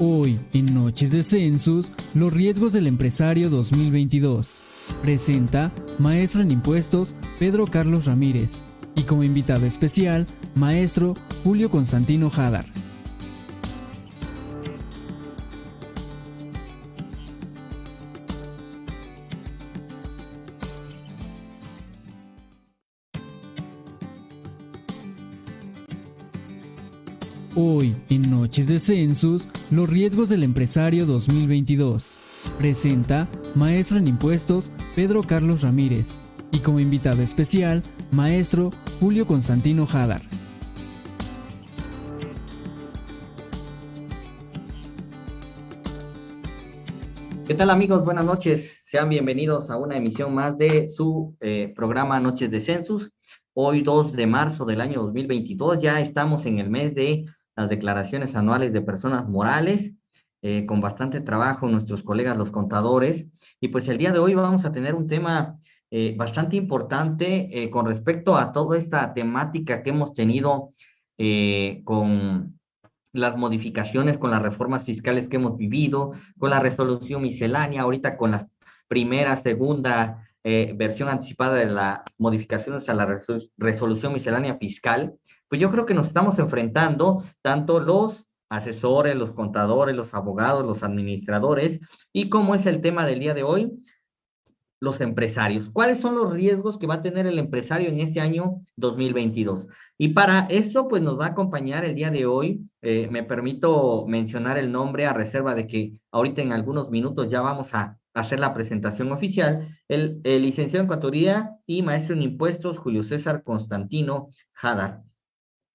Hoy, en Noches de Census, los riesgos del empresario 2022. Presenta Maestro en Impuestos Pedro Carlos Ramírez y como invitado especial, Maestro Julio Constantino Jadar. De Census, los riesgos del empresario 2022. Presenta Maestro en Impuestos Pedro Carlos Ramírez y como invitado especial, Maestro Julio Constantino Jadar. ¿Qué tal amigos? Buenas noches. Sean bienvenidos a una emisión más de su eh, programa Noches de Census. Hoy 2 de marzo del año 2022 ya estamos en el mes de las declaraciones anuales de personas morales, eh, con bastante trabajo nuestros colegas los contadores. Y pues el día de hoy vamos a tener un tema eh, bastante importante eh, con respecto a toda esta temática que hemos tenido con las modificaciones, con las reformas fiscales que hemos vivido, con la resolución miscelánea, ahorita con la primera, segunda versión anticipada de las modificaciones a la resolución miscelánea fiscal pues yo creo que nos estamos enfrentando tanto los asesores, los contadores, los abogados, los administradores, y cómo es el tema del día de hoy, los empresarios. ¿Cuáles son los riesgos que va a tener el empresario en este año 2022? Y para eso, pues nos va a acompañar el día de hoy. Eh, me permito mencionar el nombre a reserva de que ahorita en algunos minutos ya vamos a hacer la presentación oficial. El, el licenciado en Contaduría y maestro en impuestos, Julio César Constantino Jadar.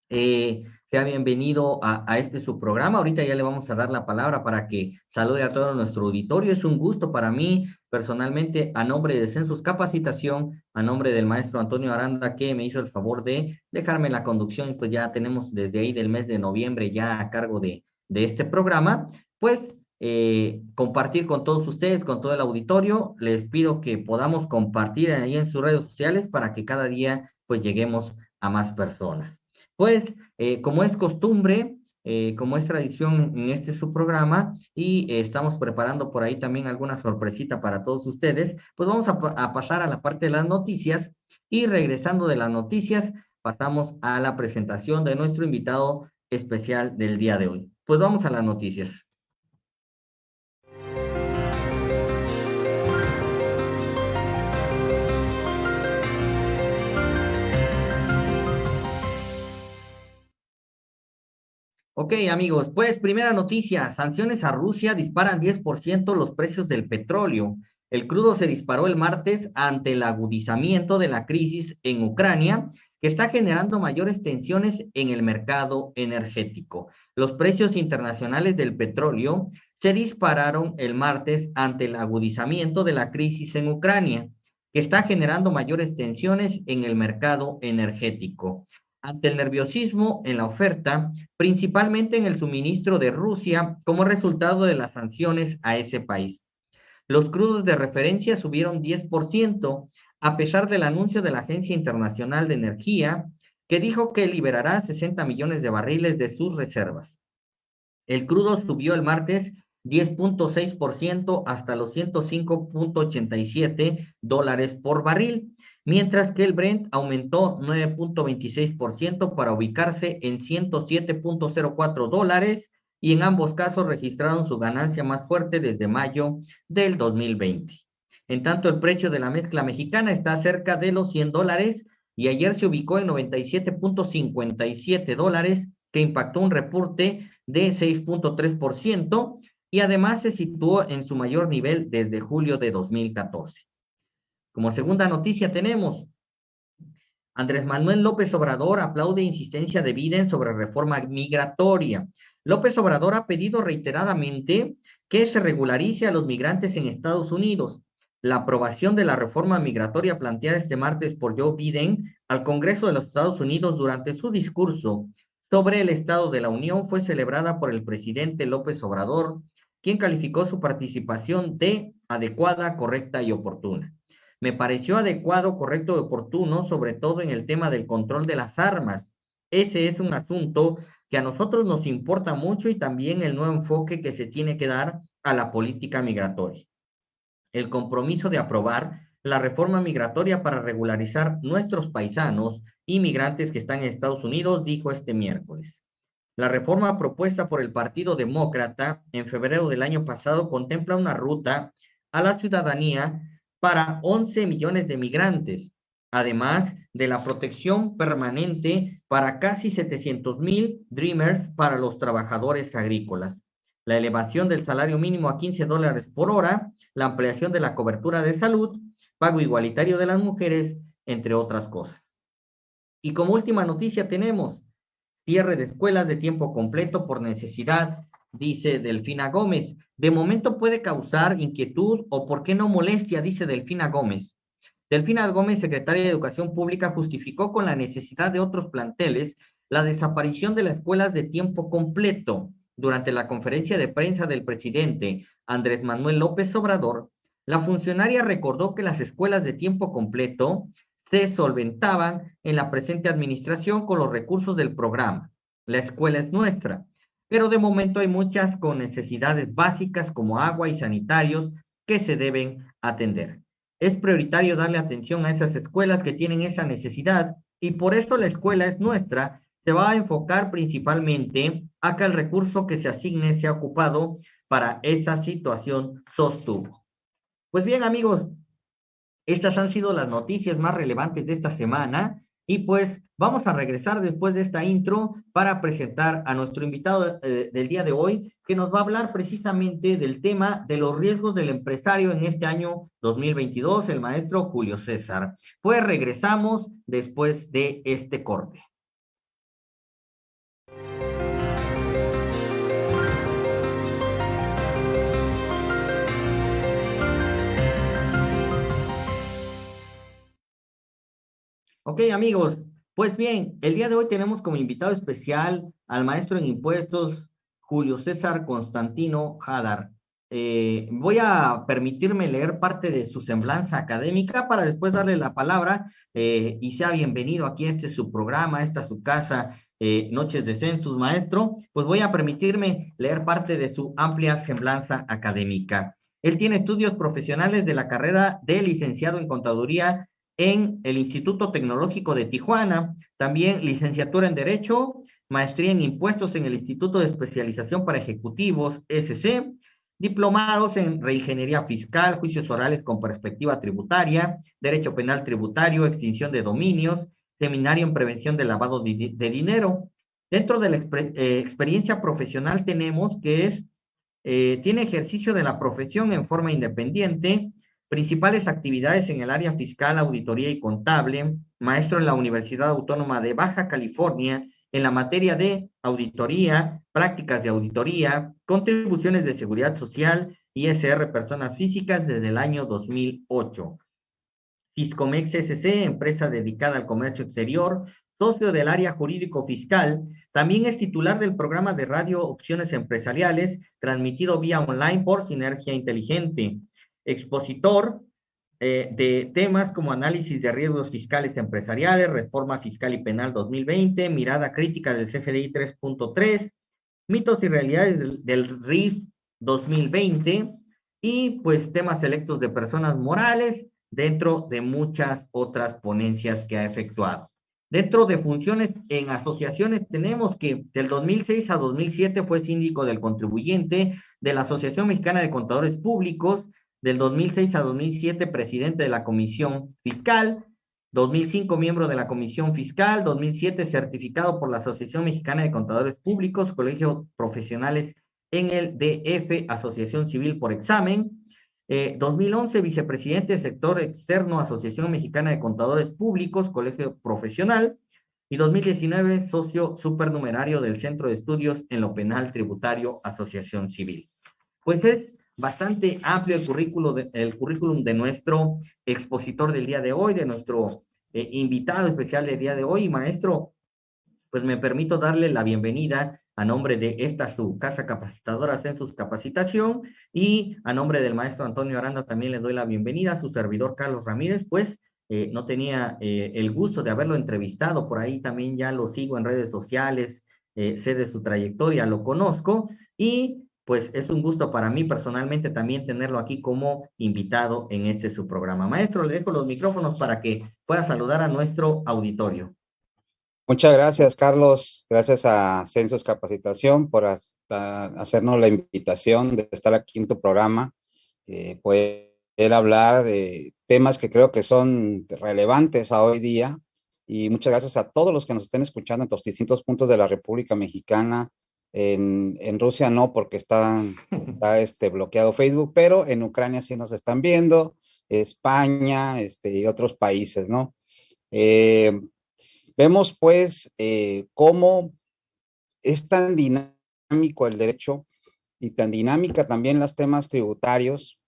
Eh, sea bienvenido a, este su programa. Ahorita ya le vamos a dar la palabra para que salude a todo nuestro auditorio. Es un gusto para mí, personalmente, a nombre de Census Capacitación, a nombre del maestro Antonio Aranda, que me hizo el favor de dejarme la conducción. Pues ya tenemos desde ahí del mes de noviembre ya a cargo de, de este programa. Pues eh, compartir con todos ustedes, con todo el auditorio. Les pido que podamos compartir ahí en sus redes sociales para que cada día pues lleguemos a más personas. Pues, eh, como es costumbre, eh, como es tradición en este su programa, y eh, estamos preparando por ahí también alguna sorpresita para todos ustedes, pues vamos a, a pasar a la parte de las noticias, y regresando de las noticias, pasamos a la presentación de nuestro invitado especial del día de hoy. Pues vamos a las noticias. Ok, amigos, pues primera noticia, sanciones a Rusia disparan 10% los precios del petróleo. El crudo se disparó el martes ante el agudizamiento de la crisis en Ucrania, que está generando mayores tensiones en el mercado energético. Los precios internacionales del petróleo se dispararon el martes ante el agudizamiento de la crisis en Ucrania, que está generando mayores tensiones en el mercado energético ante el nerviosismo en la oferta, principalmente en el suministro de Rusia como resultado de las sanciones a ese país. Los crudos de referencia subieron 10% a pesar del anuncio de la Agencia Internacional de Energía, que dijo que liberará 60 millones de barriles de sus reservas. El crudo subió el martes 10.6% hasta los 105.87 dólares por barril, mientras que el Brent aumentó 9.26% para ubicarse en 107.04 dólares y en ambos casos registraron su ganancia más fuerte desde mayo del 2020. En tanto, el precio de la mezcla mexicana está cerca de los 100 dólares y ayer se ubicó en 97.57 dólares, que impactó un reporte de 6.3% y además se situó en su mayor nivel desde julio de 2014. Como segunda noticia tenemos, Andrés Manuel López Obrador aplaude insistencia de Biden sobre reforma migratoria. López Obrador ha pedido reiteradamente que se regularice a los migrantes en Estados Unidos. La aprobación de la reforma migratoria planteada este martes por Joe Biden al Congreso de los Estados Unidos durante su discurso sobre el Estado de la Unión fue celebrada por el presidente López Obrador, quien calificó su participación de adecuada, correcta y oportuna me pareció adecuado, correcto y oportuno, sobre todo en el tema del control de las armas. Ese es un asunto que a nosotros nos importa mucho y también el nuevo enfoque que se tiene que dar a la política migratoria. El compromiso de aprobar la reforma migratoria para regularizar nuestros paisanos inmigrantes que están en Estados Unidos, dijo este miércoles. La reforma propuesta por el Partido Demócrata en febrero del año pasado contempla una ruta a la ciudadanía para 11 millones de migrantes, además de la protección permanente para casi 700 mil Dreamers para los trabajadores agrícolas, la elevación del salario mínimo a 15 dólares por hora, la ampliación de la cobertura de salud, pago igualitario de las mujeres, entre otras cosas. Y como última noticia tenemos cierre de escuelas de tiempo completo por necesidad, dice Delfina Gómez. De momento puede causar inquietud o, por qué no, molestia, dice Delfina Gómez. Delfina Gómez, secretaria de Educación Pública, justificó con la necesidad de otros planteles la desaparición de las escuelas de tiempo completo. Durante la conferencia de prensa del presidente Andrés Manuel López Obrador, la funcionaria recordó que las escuelas de tiempo completo se solventaban en la presente administración con los recursos del programa. La escuela es nuestra, pero de momento hay muchas con necesidades básicas como agua y sanitarios que se deben atender. Es prioritario darle atención a esas escuelas que tienen esa necesidad y por eso la escuela es nuestra. Se va a enfocar principalmente a que el recurso que se asigne sea ocupado para esa situación sostuvo. Pues bien, amigos, estas han sido las noticias más relevantes de esta semana. Y pues vamos a regresar después de esta intro para presentar a nuestro invitado eh, del día de hoy, que nos va a hablar precisamente del tema de los riesgos del empresario en este año 2022, el maestro Julio César. Pues regresamos después de este corte. Ok, amigos, pues bien, el día de hoy tenemos como invitado especial al maestro en impuestos, Julio César Constantino Hadar. Eh, voy a permitirme leer parte de su semblanza académica para después darle la palabra eh, y sea bienvenido aquí a este su programa, esta su casa, eh, Noches de Census, maestro. Pues voy a permitirme leer parte de su amplia semblanza académica. Él tiene estudios profesionales de la carrera de licenciado en contaduría en el Instituto Tecnológico de Tijuana, también licenciatura en Derecho, maestría en Impuestos en el Instituto de Especialización para Ejecutivos, SC, diplomados en Reingeniería Fiscal, Juicios Orales con Perspectiva Tributaria, Derecho Penal Tributario, Extinción de Dominios, Seminario en Prevención del Lavado de, Dinero. Dentro de la eh, experiencia profesional tenemos que es, eh, tiene ejercicio de la profesión en forma independiente, Principales actividades en el área fiscal, auditoría y contable, maestro en la Universidad Autónoma de Baja California en la materia de auditoría, prácticas de auditoría, contribuciones de seguridad social, ISR personas físicas desde el año 2008. Fiscomex SC, empresa dedicada al comercio exterior, socio del área jurídico-fiscal, también es titular del programa de radio Opciones Empresariales, transmitido vía online por Sinergia Inteligente expositor eh, de temas como análisis de riesgos fiscales empresariales, reforma fiscal y penal 2020, mirada crítica del CFDI 3.3, mitos y realidades del, del RIF 2020 y pues temas selectos de personas morales dentro de muchas otras ponencias que ha efectuado. Dentro de funciones en asociaciones tenemos que del 2006 a 2007 fue síndico del contribuyente de la Asociación Mexicana de Contadores Públicos, del 2006 a 2007 presidente de la Comisión Fiscal, 2005 miembro de la Comisión Fiscal, 2007 certificado por la Asociación Mexicana de Contadores Públicos, Colegios Profesionales en el DF, Asociación Civil por examen, 2011 eh, vicepresidente sector externo, Asociación Mexicana de Contadores Públicos, Colegio Profesional, y 2019 socio supernumerario del Centro de Estudios en lo Penal Tributario, Asociación Civil. Pues es bastante amplio el, currículo el currículum de nuestro expositor del día de hoy, de nuestro eh, invitado especial del día de hoy, maestro. Pues me permito darle la bienvenida a nombre de esta su casa capacitadora Census Capacitación y a nombre del maestro Antonio Aranda también le doy la bienvenida a su servidor Carlos Ramírez, pues eh, no tenía eh, el gusto de haberlo entrevistado, por ahí también ya lo sigo en redes sociales, sé de su trayectoria, lo conozco y pues es un gusto para mí personalmente también tenerlo aquí como invitado en este su programa. Maestro, le dejo los micrófonos para que pueda saludar a nuestro auditorio. Muchas gracias, Carlos. Gracias a Census Capacitación por hacernos la invitación de estar aquí en tu programa, eh, poder hablar de temas que creo que son relevantes a hoy día. Y muchas gracias a todos los que nos estén escuchando en los distintos puntos de la República Mexicana. En, en Rusia no, porque está, está este, bloqueado Facebook, pero en Ucrania sí nos están viendo, España este, y otros países, ¿no? Eh, Vemos pues eh, cómo es tan dinámico el derecho y tan dinámica también los temas tributarios,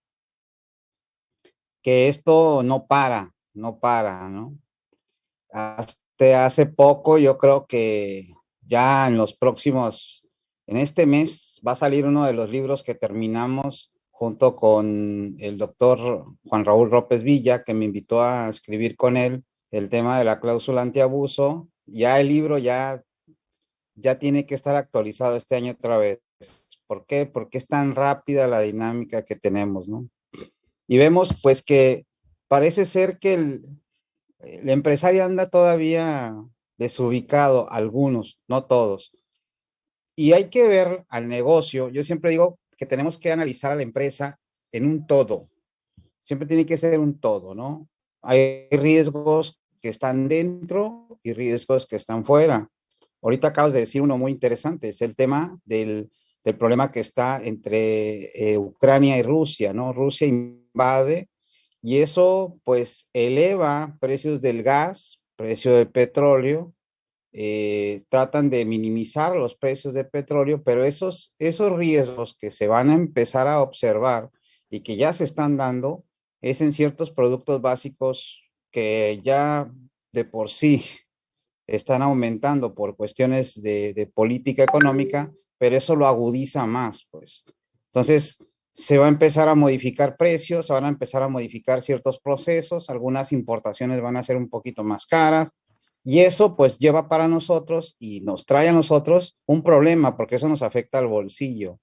que esto no para, no para, ¿no? Hasta hace poco yo creo que ya en los próximos, en este mes va a salir uno de los libros que terminamos junto con el doctor Juan Raúl López Villa, que me invitó a escribir con él el tema de la cláusula antiabuso, ya el libro ya, ya tiene que estar actualizado este año otra vez. ¿Por qué? Porque es tan rápida la dinámica que tenemos, ¿no? Y vemos pues que parece ser que el, el empresario anda todavía desubicado, algunos, no todos. Y hay que ver al negocio, yo siempre digo que tenemos que analizar a la empresa en un todo, siempre tiene que ser un todo, ¿no? Hay riesgos que están dentro y riesgos que están fuera. Ahorita acabas de decir uno muy interesante, es el tema del, del problema que está entre eh, Ucrania y Rusia, ¿no? Rusia invade y eso pues eleva precios del gas, precio del petróleo, eh, tratan de minimizar los precios del petróleo, pero esos, esos riesgos que se van a empezar a observar y que ya se están dando es en ciertos productos básicos que ya de por sí están aumentando por cuestiones de, política económica, pero eso lo agudiza más, pues. Entonces, se va a empezar a modificar precios, se van a empezar a modificar ciertos procesos, algunas importaciones van a ser un poquito más caras, y eso pues lleva para nosotros y nos trae a nosotros un problema, porque eso nos afecta al bolsillo.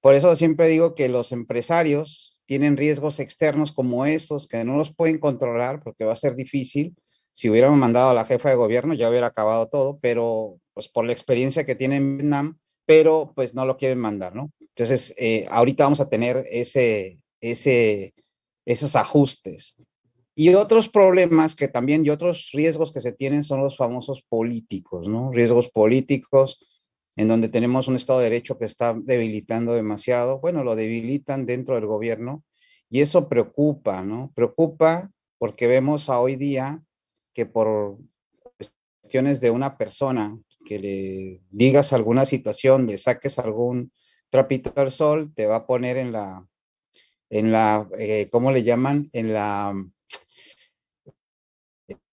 Por eso siempre digo que los empresarios tienen riesgos externos como estos que no los pueden controlar porque va a ser difícil. Si hubiéramos mandado a la jefa de gobierno ya hubiera acabado todo, pero pues por la experiencia que tiene en Vietnam, pero pues no lo quieren mandar, ¿no? Entonces, eh, ahorita vamos a tener ese, ese, esos ajustes. Y otros problemas que también, y otros riesgos que se tienen son los famosos políticos, ¿no? Riesgos políticos, en donde tenemos un Estado de Derecho que está debilitando demasiado. Bueno, lo debilitan dentro del gobierno y eso preocupa, ¿no? Preocupa porque vemos a hoy día que por cuestiones de una persona que le digas alguna situación, le saques algún trapito al sol, te va a poner en la, en la, eh, ¿cómo le llaman? En la,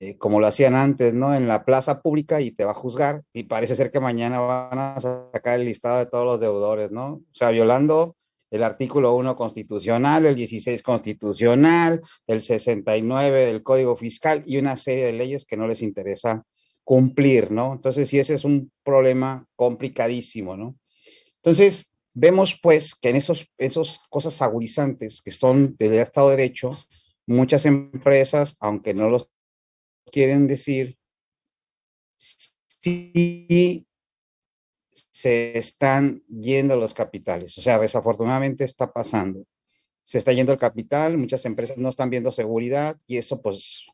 eh, como lo hacían antes, ¿no? En la plaza pública y te va a juzgar y parece ser que mañana van a sacar el listado de todos los deudores, ¿no? O sea, violando el artículo 1 constitucional, el 16 constitucional, el 69 del Código Fiscal y una serie de leyes que no les interesa cumplir, ¿no? Entonces, sí, ese es un problema complicadísimo, ¿no? Entonces, vemos pues que en esos, esos cosas agudizantes que son del Estado de Derecho, muchas empresas, aunque no los quieren decir si se están yendo los capitales. O sea, desafortunadamente está pasando. Se está yendo el capital, muchas empresas no están viendo seguridad y eso pues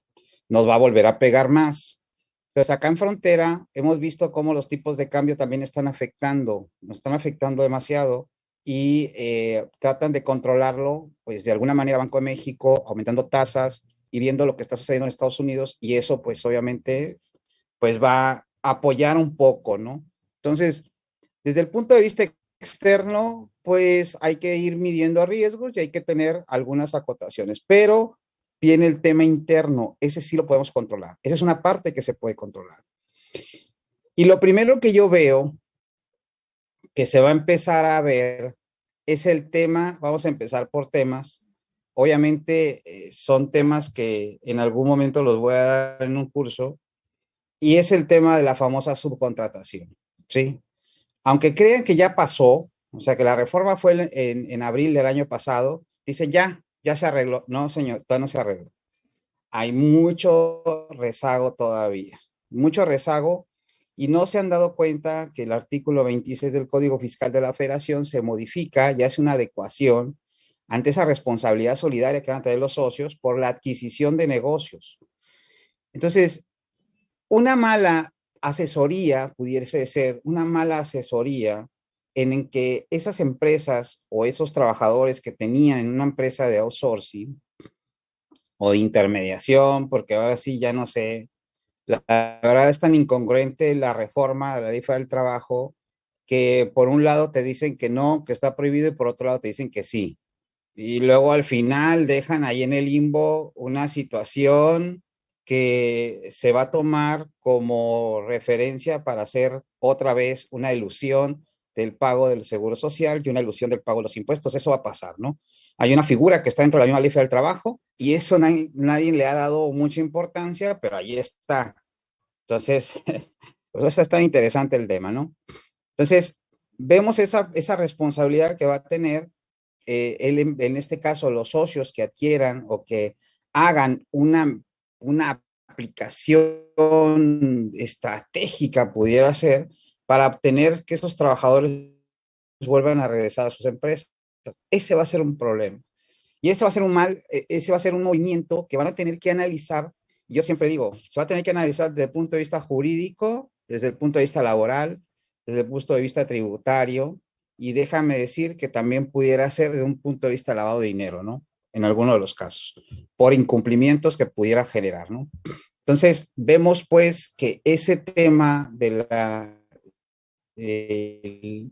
nos va a volver a pegar más. Entonces acá en frontera hemos visto cómo los tipos de cambio también están afectando, nos están afectando demasiado y eh, tratan de controlarlo, pues de alguna manera Banco de México aumentando tasas, y viendo lo que está sucediendo en Estados Unidos y eso pues obviamente pues va a apoyar un poco, ¿no? Entonces, desde el punto de vista externo, pues hay que ir midiendo riesgos y hay que tener algunas acotaciones, pero viene el tema interno, ese sí lo podemos controlar, esa es una parte que se puede controlar. Y lo primero que yo veo que se va a empezar a ver es el tema, vamos a empezar por temas, Obviamente eh, son temas que en algún momento los voy a dar en un curso y es el tema de la famosa subcontratación, ¿sí? aunque crean que ya pasó, o sea, que la reforma fue en, en abril del año pasado, dicen ya, ya se arregló. No, señor, todavía no se arregló. Hay mucho rezago todavía, mucho rezago y no se han dado cuenta que el artículo 26 del Código Fiscal de la Federación se modifica y hace una adecuación ante esa responsabilidad solidaria que van a tener los socios por la adquisición de negocios. Entonces, una mala asesoría pudiese ser una mala asesoría en que esas empresas o esos trabajadores que tenían en una empresa de outsourcing o de intermediación, porque ahora sí ya no sé, la, verdad es tan incongruente la reforma de la ley del trabajo que por un lado te dicen que no, que está prohibido y por otro lado te dicen que sí. Y luego al final dejan ahí en el limbo una situación que se va a tomar como referencia para hacer otra vez una ilusión del pago del seguro social y una ilusión del pago de los impuestos. Eso va a pasar, ¿no? Hay una figura que está dentro de la misma ley del trabajo y eso nadie, le ha dado mucha importancia, pero ahí está. Entonces, pues eso es tan interesante el tema, ¿no? Entonces, vemos esa, esa responsabilidad que va a tener eh, en este caso los socios que adquieran o que hagan una, una aplicación estratégica, pudiera ser, para obtener que esos trabajadores vuelvan a regresar a sus empresas. Ese va a ser un problema. Y ese va a ser un mal, e, ese va a ser un movimiento que van a tener que analizar. Yo siempre digo, se va a tener que analizar desde el punto de vista jurídico, desde el punto de vista laboral, desde el punto de vista tributario, y déjame decir que también pudiera ser desde un punto de vista lavado de dinero, ¿no? En alguno de los casos, por incumplimientos que pudiera generar, ¿no? Entonces, vemos pues que ese tema de la de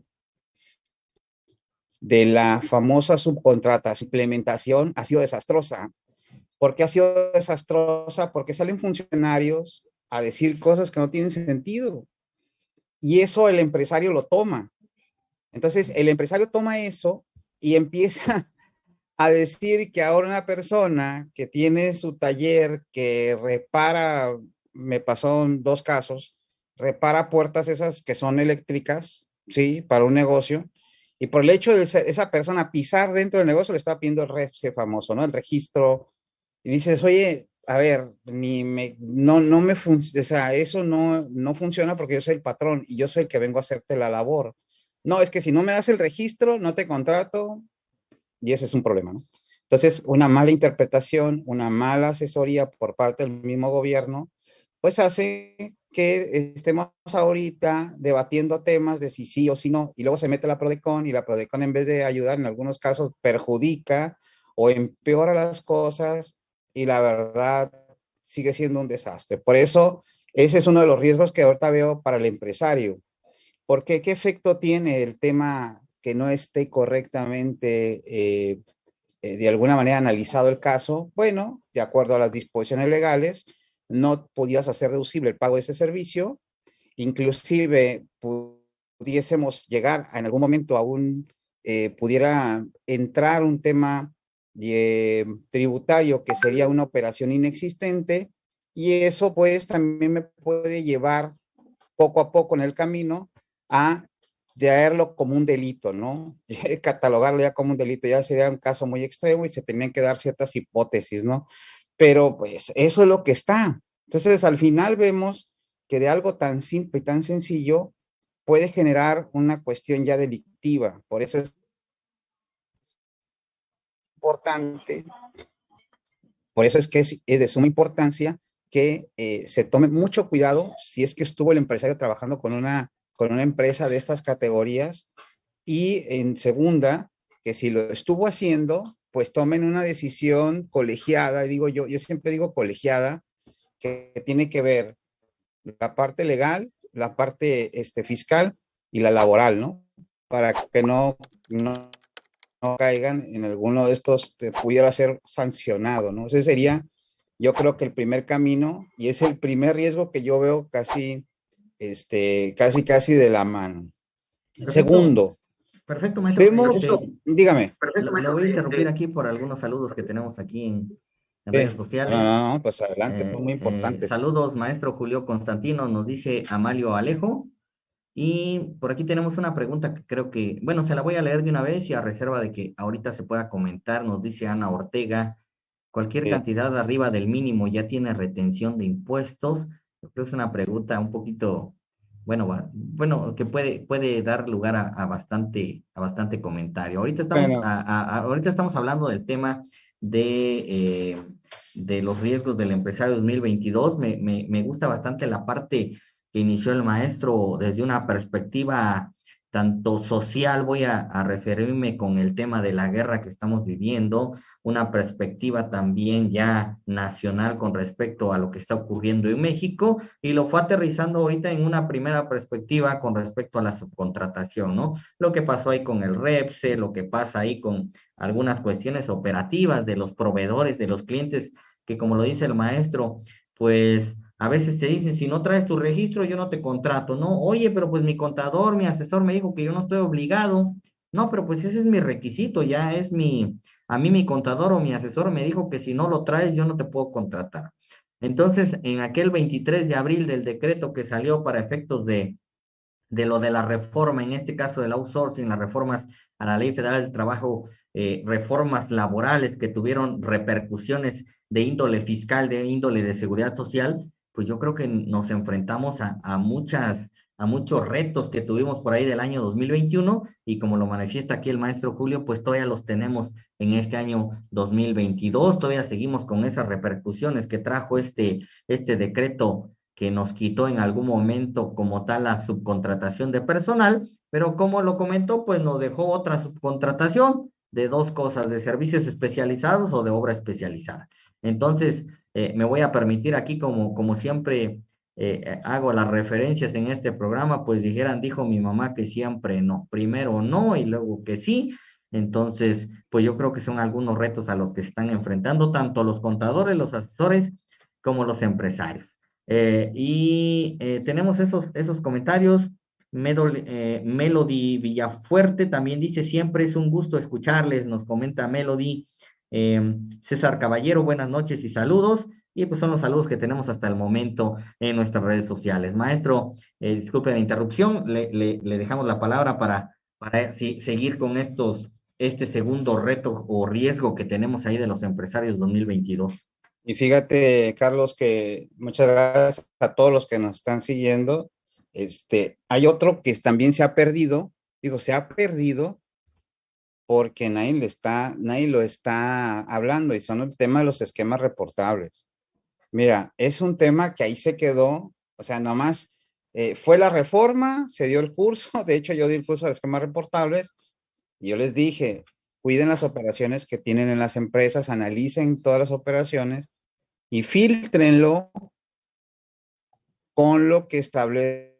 la famosa subcontrata, implementación ha sido desastrosa. ¿Por qué ha sido desastrosa? Porque salen funcionarios a decir cosas que no tienen sentido. Y eso el empresario lo toma. Entonces, el empresario toma eso y empieza a decir que ahora una persona que tiene su taller, que repara, me pasó dos casos, repara puertas esas que son eléctricas, ¿sí? Para un negocio. Y por el hecho de esa persona pisar dentro del negocio, le está pidiendo el REFSE famoso, ¿no? El registro. Y dices, oye, a ver, ni me, no, no me funciona, o sea, eso no, no funciona porque yo soy el patrón y yo soy el que vengo a hacerte la labor. No, es que si no me das el registro, no te contrato y ese es un problema, ¿no? Entonces, una mala interpretación, una mala asesoría por parte del mismo gobierno, pues hace que estemos ahorita debatiendo temas de si sí o si no, y luego se mete la PRODECON y la PRODECON en vez de ayudar en algunos casos perjudica o empeora las cosas y la verdad sigue siendo un desastre. Por eso, ese es uno de los riesgos que ahorita veo para el empresario. Porque qué efecto tiene el tema que no esté correctamente eh, eh, de alguna manera analizado el caso? Bueno, de acuerdo a las disposiciones legales, no podías hacer deducible el pago de ese servicio, inclusive pudiésemos llegar en algún momento a un, eh, pudiera entrar un tema de, tributario que sería una operación inexistente y eso pues también me puede llevar poco a poco en el camino a verlo como un delito, ¿no? Catalogarlo ya como un delito ya sería un caso muy extremo y se tenían que dar ciertas hipótesis, ¿no? pero pues eso es lo que está. Entonces, al final vemos que de algo tan simple y tan sencillo puede generar una cuestión ya delictiva. Por eso es importante, por eso es que es, de suma importancia que eh, se tome mucho cuidado si es que estuvo el empresario trabajando con una, con una empresa de estas categorías y en segunda, que si lo estuvo haciendo, pues tomen una decisión colegiada, digo yo, yo siempre digo colegiada, que tiene que ver la parte legal, la parte este, fiscal y la laboral, ¿no? Para que no, no, caigan en alguno de estos, te pudiera ser sancionado, ¿no? Ese sería, yo creo que el primer camino y es el primer riesgo que yo veo casi, este, casi, casi de la mano. Segundo, Perfecto, maestro. Este, dígame. Perfecto, maestro. Le voy a interrumpir aquí por algunos saludos que tenemos aquí en, redes sociales. No, no, pues adelante, muy eh, importante. saludos, maestro Julio Constantino, nos dice Amalio Alejo. Y por aquí tenemos una pregunta que creo que, bueno, se la voy a leer de una vez y a reserva de que ahorita se pueda comentar, nos dice Ana Ortega, cualquier cantidad arriba del mínimo ya tiene retención de impuestos. Creo que es una pregunta un poquito, bueno, bueno, que puede, puede dar lugar a, bastante, a bastante comentario. Ahorita estamos, ahorita estamos hablando del tema de, eh, de los riesgos del empresario 2022. Me, me, me gusta bastante la parte que inició el maestro desde una perspectiva tanto social, voy a, referirme con el tema de la guerra que estamos viviendo, una perspectiva también ya nacional con respecto a lo que está ocurriendo en México, y lo fue aterrizando ahorita en una primera perspectiva con respecto a la subcontratación, ¿no? Lo que pasó ahí con el REPSE, lo que pasa ahí con algunas cuestiones operativas de los proveedores, de los clientes, que como lo dice el maestro, pues a veces te dicen, si no traes tu registro, yo no te contrato, ¿no? Oye, pero pues mi contador, mi asesor me dijo que yo no estoy obligado. No, pero pues ese es mi requisito, ya es mi, a mí mi contador o mi asesor me dijo que si no lo traes, yo no te puedo contratar. Entonces, en aquel 23 de abril del decreto que salió para efectos de, de lo de la reforma, en este caso del outsourcing, las reformas a la Ley Federal del Trabajo, eh, reformas laborales que tuvieron repercusiones de índole fiscal, de índole de seguridad social, pues yo creo que nos enfrentamos a, muchas, a muchos retos que tuvimos por ahí del año 2021 y como lo manifiesta aquí el maestro Julio, pues todavía los tenemos en este año 2022, todavía seguimos con esas repercusiones que trajo este, este decreto que nos quitó en algún momento como tal la subcontratación de personal, pero como lo comentó, pues nos dejó otra subcontratación de dos cosas, de servicios especializados o de obra especializada. Entonces, eh, me voy a permitir aquí, como, como siempre eh, hago las referencias en este programa, pues dijeran, dijo mi mamá que siempre no, primero no y luego que sí. Entonces, pues yo creo que son algunos retos a los que se están enfrentando tanto los contadores, los asesores, como los empresarios. Eh, y tenemos esos, esos comentarios. Melody Villafuerte también dice, siempre es un gusto escucharles, nos comenta Melody. Em, César Caballero, buenas noches y saludos. Y pues son los saludos que tenemos hasta el momento en nuestras redes sociales. Maestro, eh, disculpe la interrupción, le, dejamos la palabra para, para seguir con estos, este segundo reto o riesgo que tenemos ahí de los empresarios 2022. Y fíjate, Carlos, que muchas gracias a todos los que nos están siguiendo. Este, hay otro que también se ha perdido, digo, se ha perdido porque nadie, le está, nadie lo está hablando y son el tema de los esquemas reportables. Mira, es un tema que ahí se quedó, o sea, nomás eh, fue la reforma, se dio el curso, de hecho yo di el curso de esquemas reportables y yo les dije, cuiden las operaciones que tienen en las empresas, analicen todas las operaciones y filtrenlo con lo que establece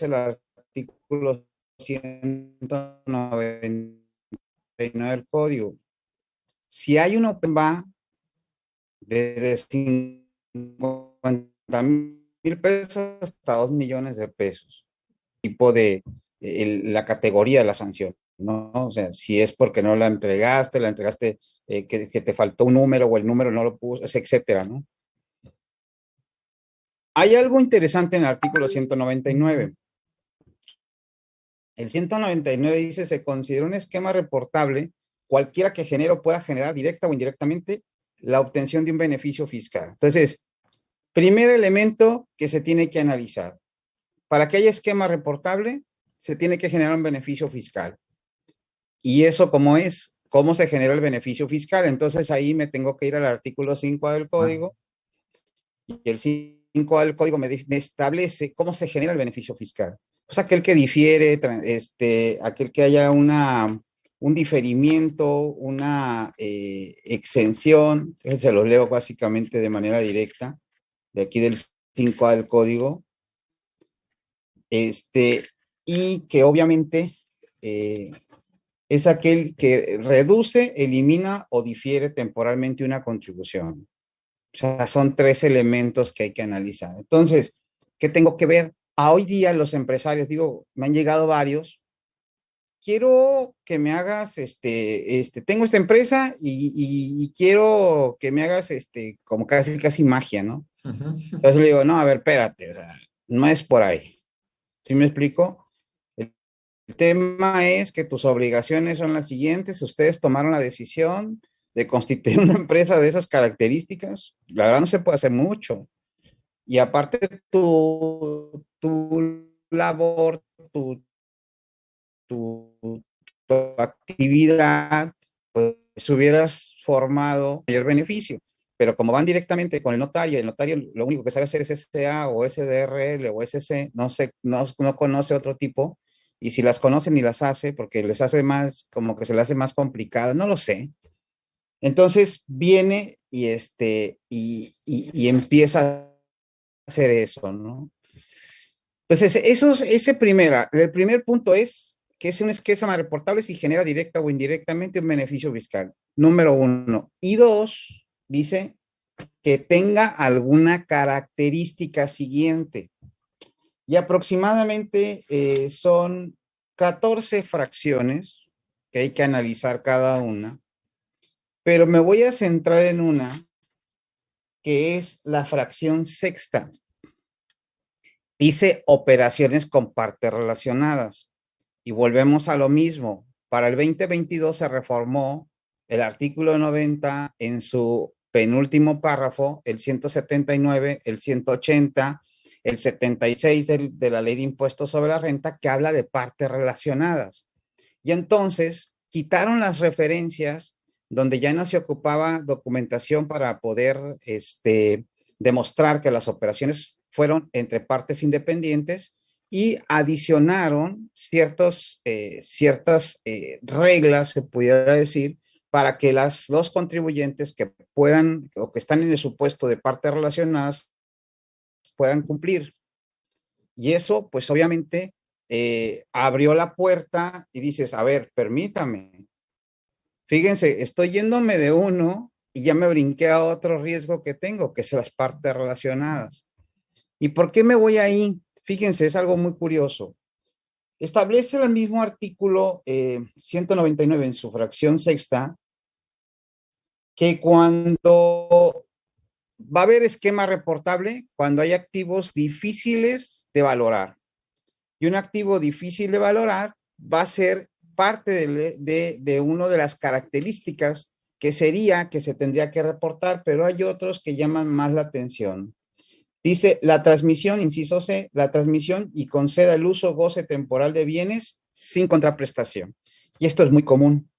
el artículo 190 del código. Si hay un open va desde 50 mil pesos hasta 2 millones de pesos, tipo de la categoría de la sanción, ¿no? O sea, si es porque no la entregaste, la entregaste, eh, que, que, te faltó un número o el número no lo puso, etcétera, ¿no? Hay algo interesante en el artículo 199. El 199 dice, se considera un esquema reportable cualquiera que genere o pueda generar directa o indirectamente la obtención de un beneficio fiscal. Entonces, primer elemento que se tiene que analizar. Para que haya esquema reportable, se tiene que generar un beneficio fiscal. Y eso, ¿cómo es? ¿Cómo se genera el beneficio fiscal? Entonces, ahí me tengo que ir al artículo 5 del código. Y el 5 del código me, me establece cómo se genera el beneficio fiscal pues aquel que difiere, este, aquel que haya una, un diferimiento, una eh, exención, se los leo básicamente de manera directa, de aquí del 5A del código, este, y que obviamente eh, es aquel que reduce, elimina o difiere temporalmente una contribución. O sea, son tres elementos que hay que analizar. Entonces, ¿qué tengo que ver? A hoy día los empresarios, digo, me han llegado varios, quiero que me hagas, este, este, tengo esta empresa y, quiero que me hagas, este, como casi, casi magia, ¿no? Entonces le digo, no, a ver, espérate, o sea, no es por ahí. ¿Sí me explico? tema es que tus obligaciones son las siguientes. Ustedes tomaron la decisión de constituir una empresa de esas características. La verdad no se puede hacer mucho. Y aparte tu, tu labor, tu, tu, actividad, pues hubieras formado mayor beneficio. Pero como van directamente con el notario, el notario lo único que sabe hacer es SA o SDRL o SC, no, sé, no, no conoce otro tipo, y si las conoce ni las hace porque les hace más, como que se le hace más complicada, no lo sé. Entonces viene y, este, y, y empieza hacer eso, ¿no? Entonces, eso, ese primera, el primer punto es que es un esquema reportable si genera directa o indirectamente un beneficio fiscal. Número uno. Y dos, dice que tenga alguna característica siguiente. Y aproximadamente eh, son 14 fracciones que hay que analizar cada una, pero me voy a centrar en una que es la fracción sexta. Dice operaciones con partes relacionadas. Y volvemos a lo mismo. Para el 2022 se reformó el artículo 90 en su penúltimo párrafo, el 179, el 180, el 76 de, de la ley de impuestos sobre la renta que habla de partes relacionadas. Y entonces quitaron las referencias donde ya no se ocupaba documentación para poder este, demostrar que las operaciones fueron entre partes independientes y adicionaron ciertos, eh, ciertas eh, reglas, se pudiera decir, para que las, los contribuyentes que puedan o que están en el supuesto de partes relacionadas puedan cumplir. Y eso, pues obviamente, eh, abrió la puerta y dices, a ver, permítame. Fíjense, estoy yéndome de uno y ya me brinqué a otro riesgo que tengo, que es las partes relacionadas. ¿Y por qué me voy ahí? Fíjense, es algo muy curioso. Establece el mismo artículo 199 eh, en su fracción sexta que cuando va a haber esquema reportable, cuando hay activos difíciles de valorar. Y un activo difícil de valorar va a ser parte de, de una de las características que sería que se tendría que reportar, pero hay otros que llaman más la atención. Dice, la transmisión, inciso C, la transmisión y conceda el uso goce temporal de bienes sin contraprestación. Y esto es muy común.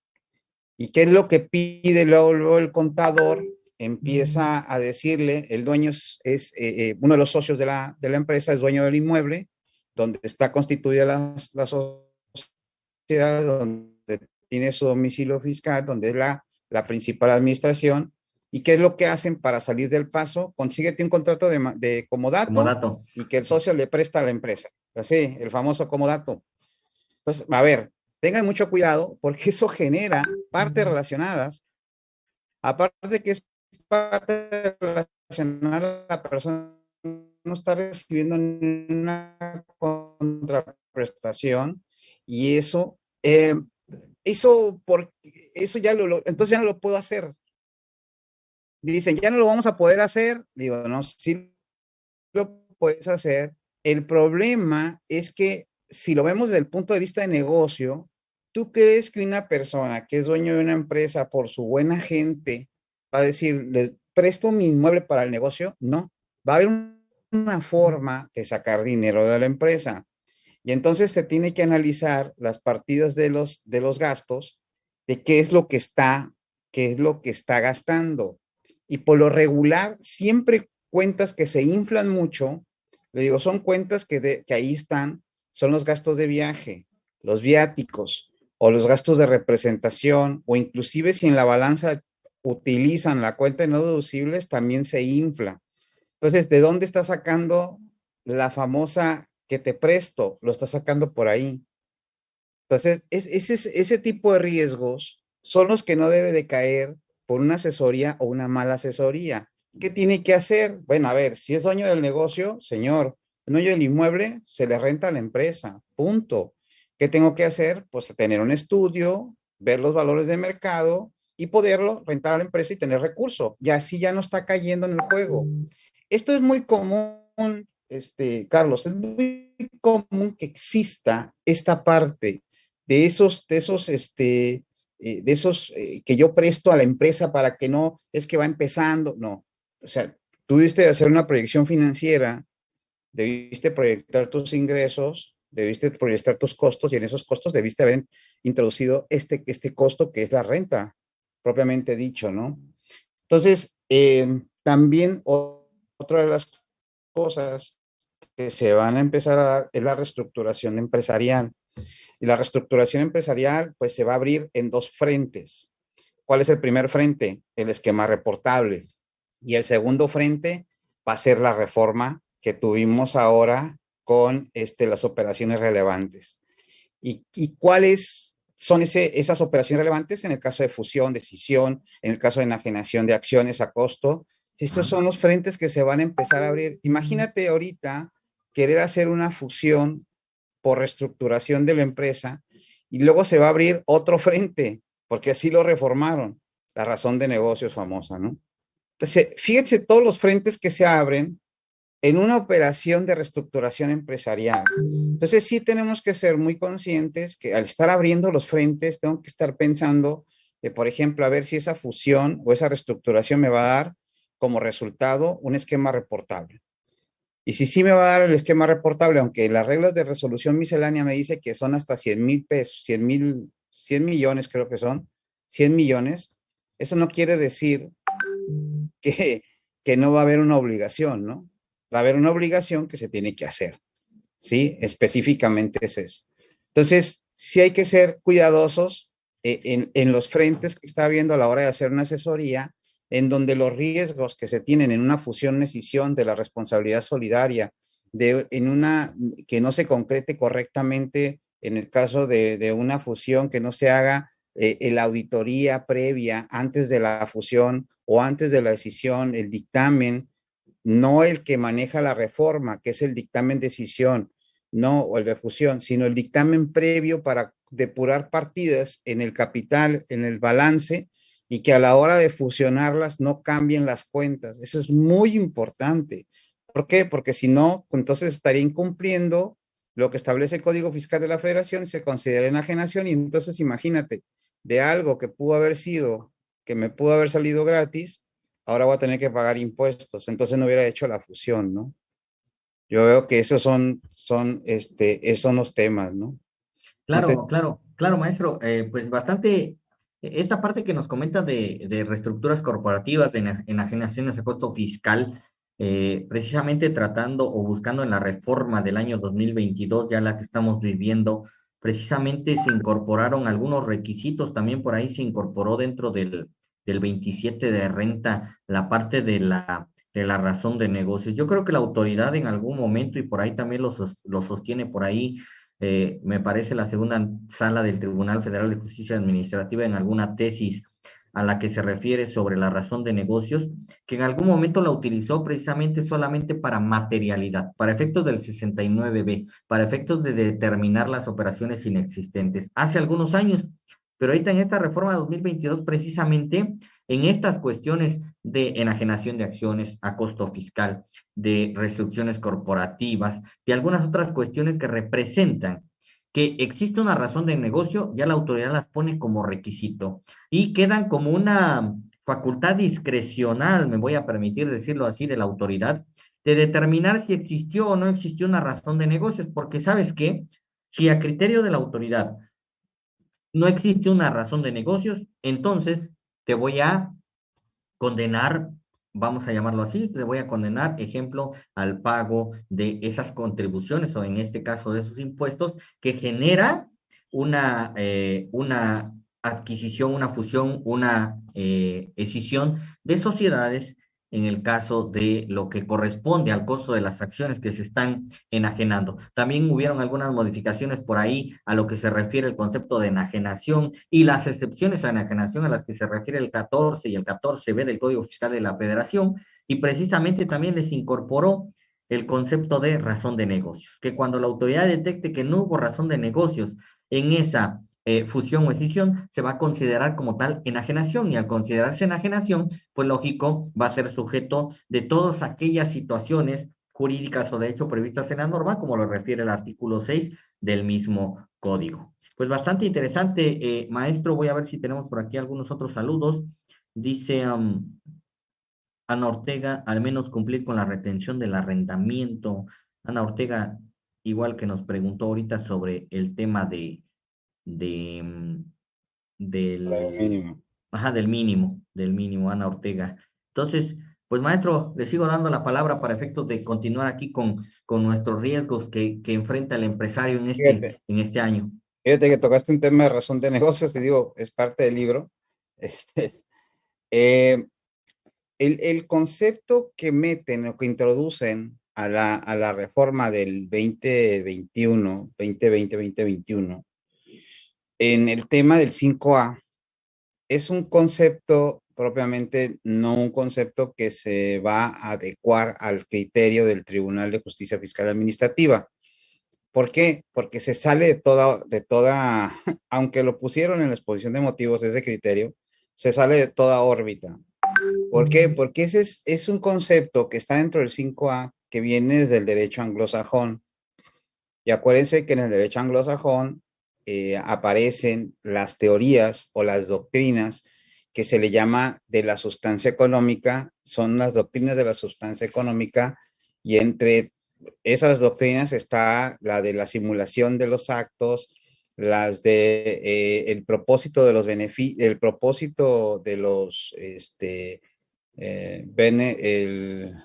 ¿Y qué es lo que pide luego, el contador? Empieza a decirle, el dueño es, eh, eh, uno de los socios de la, de la, empresa, es dueño del inmueble, donde está constituida la, la sociedad, donde tiene su domicilio fiscal, donde es la, la principal administración, ¿Y qué es lo que hacen para salir del paso? Consíguete un contrato de, de comodato, y que el socio le presta a la empresa. Así, el famoso comodato. Pues, a ver, tengan mucho cuidado porque eso genera partes relacionadas. Aparte de que es parte relacionada, la persona no está recibiendo una contraprestación y eso, eh, eso, por, eso ya lo, entonces ya no lo puedo hacer dicen, ya no lo vamos a poder hacer. Digo, no, sí lo puedes hacer. El problema es que si lo vemos desde el punto de vista de negocio, ¿tú crees que una persona que es dueño de una empresa por su buena gente va a decir, le presto mi inmueble para el negocio? No, va a haber una forma de sacar dinero de la empresa. Y entonces se tiene que analizar las partidas de los, de los gastos, de qué es lo que está, qué es lo que está gastando y por lo regular siempre cuentas que se inflan mucho, le digo, son cuentas que, ahí están, son los gastos de viaje, los viáticos o los gastos de representación o inclusive si en la balanza utilizan la cuenta de no deducibles, también se infla. Entonces, ¿de dónde está sacando la famosa que te presto? Lo está sacando por ahí. Entonces, ese, ese tipo de riesgos son los que no debe de caer por una asesoría o una mala asesoría. ¿Qué tiene que hacer? Bueno, a ver, si es dueño del negocio, señor, dueño del inmueble, se le renta a la empresa, punto. ¿Qué tengo que hacer? Pues tener un estudio, ver los valores de mercado y poderlo rentar a la empresa y tener recurso. Y así ya no está cayendo en el juego. Esto es muy común este, Carlos, es muy común que exista esta parte de esos, de esos, este, eh, de esos eh, que yo presto a la empresa para que no, es que va empezando, no. O sea, tú debiste hacer una proyección financiera, debiste proyectar tus ingresos, debiste proyectar tus costos y en esos costos debiste haber introducido este, este costo que es la renta, propiamente dicho, ¿no? Entonces, eh, también otra de las cosas que se van a empezar a dar es la reestructuración empresarial. Y la reestructuración empresarial, pues se va a abrir en dos frentes. ¿Cuál es el primer frente? El esquema reportable. Y el segundo frente va a ser la reforma que tuvimos ahora con este, las operaciones relevantes. ¿Y, y cuáles son ese, esas operaciones relevantes en el caso de fusión, decisión, en el caso de enajenación de acciones a costo? Estos son los frentes que se van a empezar a abrir. Imagínate ahorita querer hacer una fusión por reestructuración de la empresa y luego se va a abrir otro frente, porque así lo reformaron, la razón de negocios famosa, ¿no? Entonces, fíjense todos los frentes que se abren en una operación de reestructuración empresarial. Entonces, sí tenemos que ser muy conscientes que al estar abriendo los frentes, tengo que estar pensando, de, por ejemplo, a ver si esa fusión o esa reestructuración me va a dar como resultado un esquema reportable. Y si sí me va a dar el esquema reportable, aunque las reglas de resolución miscelánea me dice que son hasta 100 mil pesos, 100 mil, 100 millones creo que son, 100 millones, eso no quiere decir que, que no va a haber una obligación, ¿no? Va a haber una obligación que se tiene que hacer, ¿sí? Específicamente es eso. Entonces, sí hay que ser cuidadosos eh, en, en los frentes que está viendo a la hora de hacer una asesoría en donde los riesgos que se tienen en una fusión-escisión de la responsabilidad solidaria, de, en una que no se concrete correctamente en el caso de, una fusión, que no se haga eh, la auditoría previa antes de la fusión o antes de la decisión, el dictamen, no el que maneja la reforma, que es el dictamen decisión, no, o el de fusión, sino el dictamen previo para depurar partidas en el capital, en el balance, y que a la hora de fusionarlas no cambien las cuentas. Eso es muy importante. ¿Por qué? Porque si no, entonces estaría incumpliendo lo que establece el Código Fiscal de la Federación y se considera enajenación y entonces imagínate, de algo que pudo haber sido, que me pudo haber salido gratis, ahora voy a tener que pagar impuestos, entonces no hubiera hecho la fusión, ¿no? Yo veo que esos son, son, este, esos son los temas, ¿no? Claro, claro, claro, maestro, eh, pues bastante esta parte que nos comentas de, de reestructuras corporativas, de enajenaciones a costo fiscal, eh, precisamente tratando o buscando en la reforma del año 2022, ya la que estamos viviendo, precisamente se incorporaron algunos requisitos, también por ahí se incorporó dentro del, del 27 de renta la parte de la, de la razón de negocios. Yo creo que la autoridad en algún momento, y por ahí también lo, lo sostiene por ahí eh, me parece la segunda sala del Tribunal Federal de Justicia Administrativa en alguna tesis a la que se refiere sobre la razón de negocios, que en algún momento la utilizó precisamente solamente para materialidad, para efectos del 69B, para efectos de determinar las operaciones inexistentes, hace algunos años. Pero ahorita en esta reforma 2022, precisamente en estas cuestiones de enajenación de acciones a costo fiscal, de restricciones corporativas, de algunas otras cuestiones que representan que existe una razón de negocio, ya la autoridad las pone como requisito y quedan como una facultad discrecional, me voy a permitir decirlo así, de la autoridad, de determinar si existió o no existió una razón de negocios, porque sabes qué, si a criterio de la autoridad no existe una razón de negocios, entonces te voy a condenar, vamos a llamarlo así, te voy a condenar, ejemplo, al pago de esas contribuciones o en este caso de esos impuestos que genera una, eh, una adquisición, una fusión, una eh, escisión de sociedades en el caso de lo que corresponde al costo de las acciones que se están enajenando. También hubieron algunas modificaciones por ahí a lo que se refiere el concepto de enajenación y las excepciones a enajenación a las que se refiere el 14 y el 14b del Código Fiscal de la Federación y precisamente también les incorporó el concepto de razón de negocios, que cuando la autoridad detecte que no hubo razón de negocios en esa eh, fusión o escisión, se va a considerar como tal enajenación y al considerarse enajenación, pues lógico, va a ser sujeto de todas aquellas situaciones jurídicas o de hecho previstas en la norma, como lo refiere el artículo 6 del mismo código. Pues bastante interesante, eh, maestro. Voy a ver si tenemos por aquí algunos otros saludos. Dice um, Ana Ortega, al menos cumplir con la retención del arrendamiento. Ana Ortega, igual que nos preguntó ahorita sobre el tema de, de mm, del mínimo. Ajá, del mínimo, del mínimo, Ana Ortega. Entonces, pues maestro, le sigo dando la palabra para efectos de continuar aquí con, con nuestros riesgos que, que enfrenta el empresario en este, en este año. Fíjate que tocaste un tema de razón de negocios, te digo, es parte del libro. Este, eh, el, el, concepto que meten o que introducen a la, a la reforma del 2021, 2020, 2021, en el tema del 5A, es un concepto propiamente, no un concepto que se va a adecuar al criterio del Tribunal de Justicia Fiscal Administrativa. ¿Por qué? Porque se sale de toda, de toda, aunque lo pusieron en la exposición de motivos ese criterio, se sale de toda órbita. ¿Por qué? Porque ese es, es un concepto que está dentro del 5A que viene desde el derecho anglosajón. Y acuérdense que en el derecho anglosajón eh, aparecen las teorías o las doctrinas que se le llama de la sustancia económica, son las doctrinas de la sustancia económica y entre esas doctrinas está la de la simulación de los actos, las de eh, el propósito de los beneficios, el propósito de los, este, eh, el,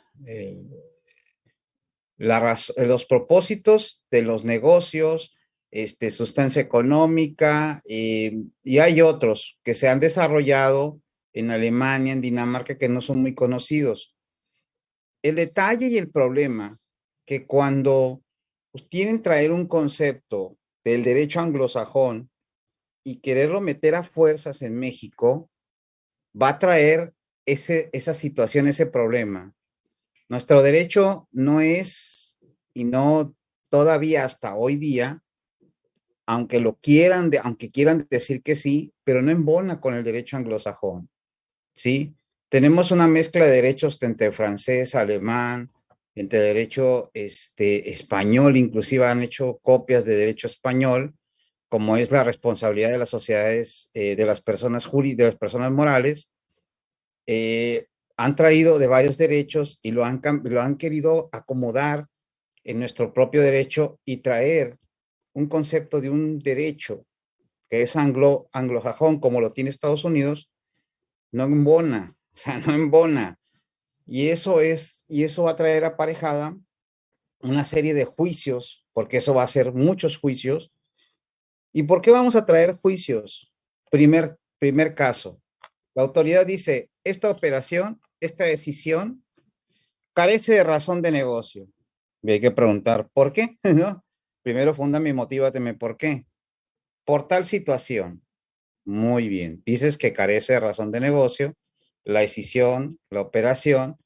los propósitos de los negocios, este, sustancia económica, eh, y hay otros que se han desarrollado en Alemania, en Dinamarca, que no son muy conocidos. El detalle y el problema que cuando quieren traer un concepto del derecho anglosajón y quererlo meter a fuerzas en México, va a traer ese, esa situación, ese problema. Nuestro derecho no es, y no todavía hasta hoy día, aunque lo quieran, aunque quieran decir que sí, pero no embona con el derecho anglosajón, ¿sí? Tenemos una mezcla de derechos entre francés, alemán, entre derecho este, español, inclusive han hecho copias de derecho español, como es la responsabilidad de las sociedades, eh, de las personas jurídicas, de las personas morales, eh, han traído de varios derechos y lo han, lo han querido acomodar en nuestro propio derecho y traer un concepto de un derecho que es anglo, anglojajón, como lo tiene Estados Unidos, no embona, o sea, no embona. Y eso es, y eso va a traer aparejada una serie de juicios, porque eso va a ser muchos juicios. ¿Y por qué vamos a traer juicios? Primer, primer caso, la autoridad dice, esta operación, esta decisión carece de razón de negocio. Y hay que preguntar, ¿por qué? ¿No? Primero funda y motívate por qué. Por tal situación. Muy bien. Dices que carece de razón de negocio, la decisión, la operación,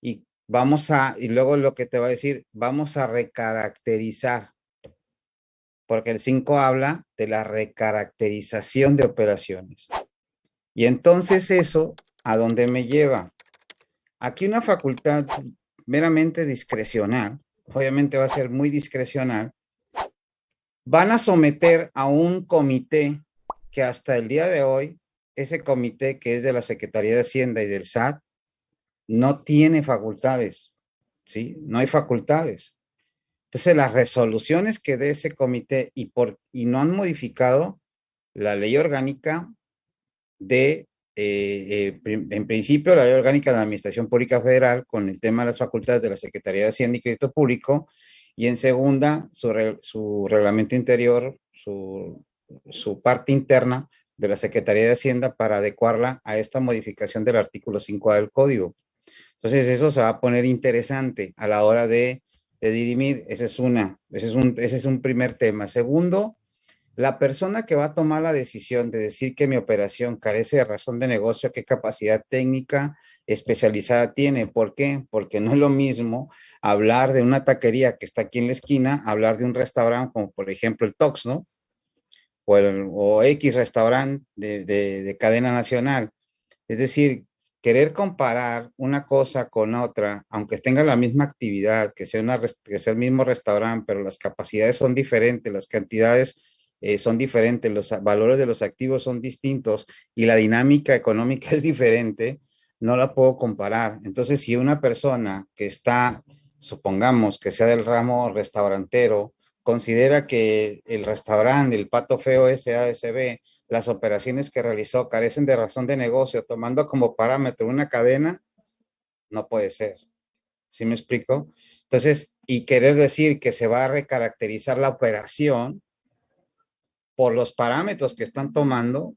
y vamos a, y luego lo que te va a decir, vamos a recaracterizar. Porque el 5 habla de la recaracterización de operaciones. Y entonces eso, ¿a dónde me lleva? Aquí una facultad meramente discrecional, obviamente va a ser muy discrecional, van a someter a un comité que hasta el día de hoy, ese comité que es de la Secretaría de Hacienda y del SAT, no tiene facultades, ¿sí? No hay facultades. Entonces, las resoluciones que dé ese comité y, por, y no han modificado la ley orgánica de, eh, eh, en principio, la ley orgánica de la Administración Pública Federal con el tema de las facultades de la Secretaría de Hacienda y Crédito Público y en segunda, su, reglamento interior, su, parte interna de la Secretaría de Hacienda para adecuarla a esta modificación del artículo 5 del código. Entonces eso se va a poner interesante a la hora de, dirimir. Ese es, una, ese, es un, ese es un primer tema. Segundo, la persona que va a tomar la decisión de decir que mi operación carece de razón de negocio, qué capacidad técnica especializada tiene. ¿Por qué? Porque no es lo mismo hablar de una taquería que está aquí en la esquina, hablar de un restaurante como por ejemplo el Tox, ¿no? O, el, o X restaurante de, de, cadena nacional. Es decir, querer comparar una cosa con otra, aunque tenga la misma actividad, que sea, una, que sea el mismo restaurante, pero las capacidades son diferentes, las cantidades eh, son diferentes, los valores de los activos son distintos y la dinámica económica es diferente, no la puedo comparar. Entonces, si una persona que está, supongamos que sea del ramo restaurantero, considera que el restaurante, el Pato Feo SASB, las operaciones que realizó carecen de razón de negocio, tomando como parámetro una cadena, no puede ser. ¿Sí me explico? Entonces, y querer decir que se va a recaracterizar la operación por los parámetros que están tomando,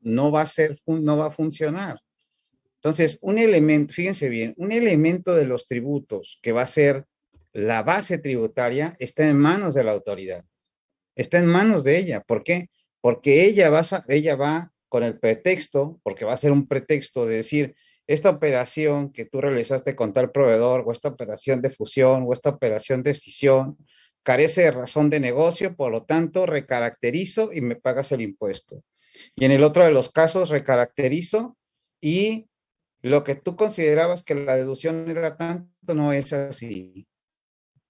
no va a ser, no va a funcionar. Entonces, un elemento, fíjense bien, un elemento de los tributos que va a ser la base tributaria está en manos de la autoridad. Está en manos de ella. ¿Por qué? Porque ella va, ella va con el pretexto, porque va a ser un pretexto de decir, esta operación que tú realizaste con tal proveedor, o esta operación de fusión, o esta operación de decisión, carece de razón de negocio, por lo tanto, recaracterizo y me pagas el impuesto. Y en el otro de los casos, recaracterizo y lo que tú considerabas que la deducción era tanto, no es así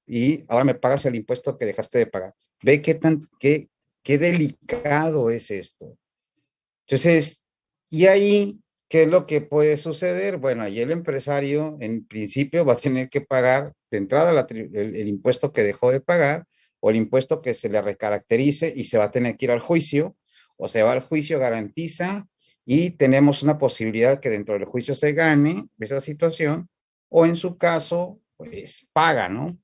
y ahora me pagas el impuesto que dejaste de pagar. Ve qué tan, qué, qué delicado es esto. Entonces, y ahí, ¿qué es lo que puede suceder? Bueno, ahí el empresario en principio va a tener que pagar de entrada el, impuesto que dejó de pagar o el impuesto que se le recaracterice y se va a tener que ir al juicio o se va al juicio, garantiza y tenemos una posibilidad que dentro del juicio se gane esa situación o en su caso, pues paga, ¿no?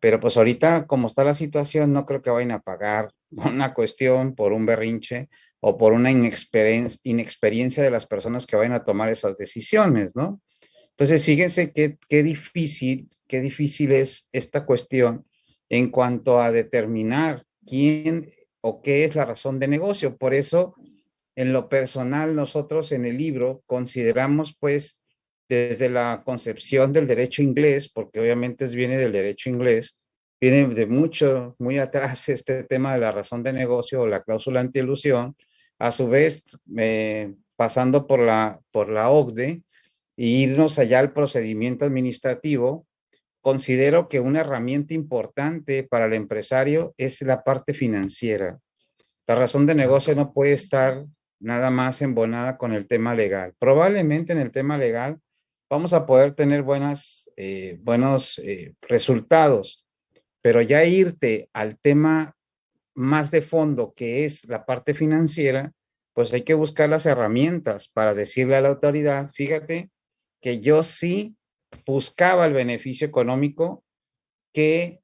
Pero pues ahorita, como está la situación, no creo que vayan a pagar una cuestión por un berrinche o por una inexperiencia, de las personas que vayan a tomar esas decisiones, ¿no? Entonces, fíjense qué, qué difícil, qué difícil es esta cuestión en cuanto a determinar quién o qué es la razón de negocio. Por eso, en lo personal, nosotros en el libro consideramos pues desde la concepción del derecho inglés, porque obviamente viene del derecho inglés, viene de mucho, muy atrás este tema de la razón de negocio o la cláusula antielusión, a su vez eh, pasando por la, por la OCDE e irnos allá al procedimiento administrativo, considero que una herramienta importante para el empresario es la parte financiera. La razón de negocio no puede estar nada más embonada con el tema legal. Probablemente en el tema legal vamos a poder tener buenas, eh, buenos eh, resultados. Pero ya irte al tema más de fondo, que es la parte financiera, pues hay que buscar las herramientas para decirle a la autoridad, fíjate que yo sí buscaba el beneficio económico, que,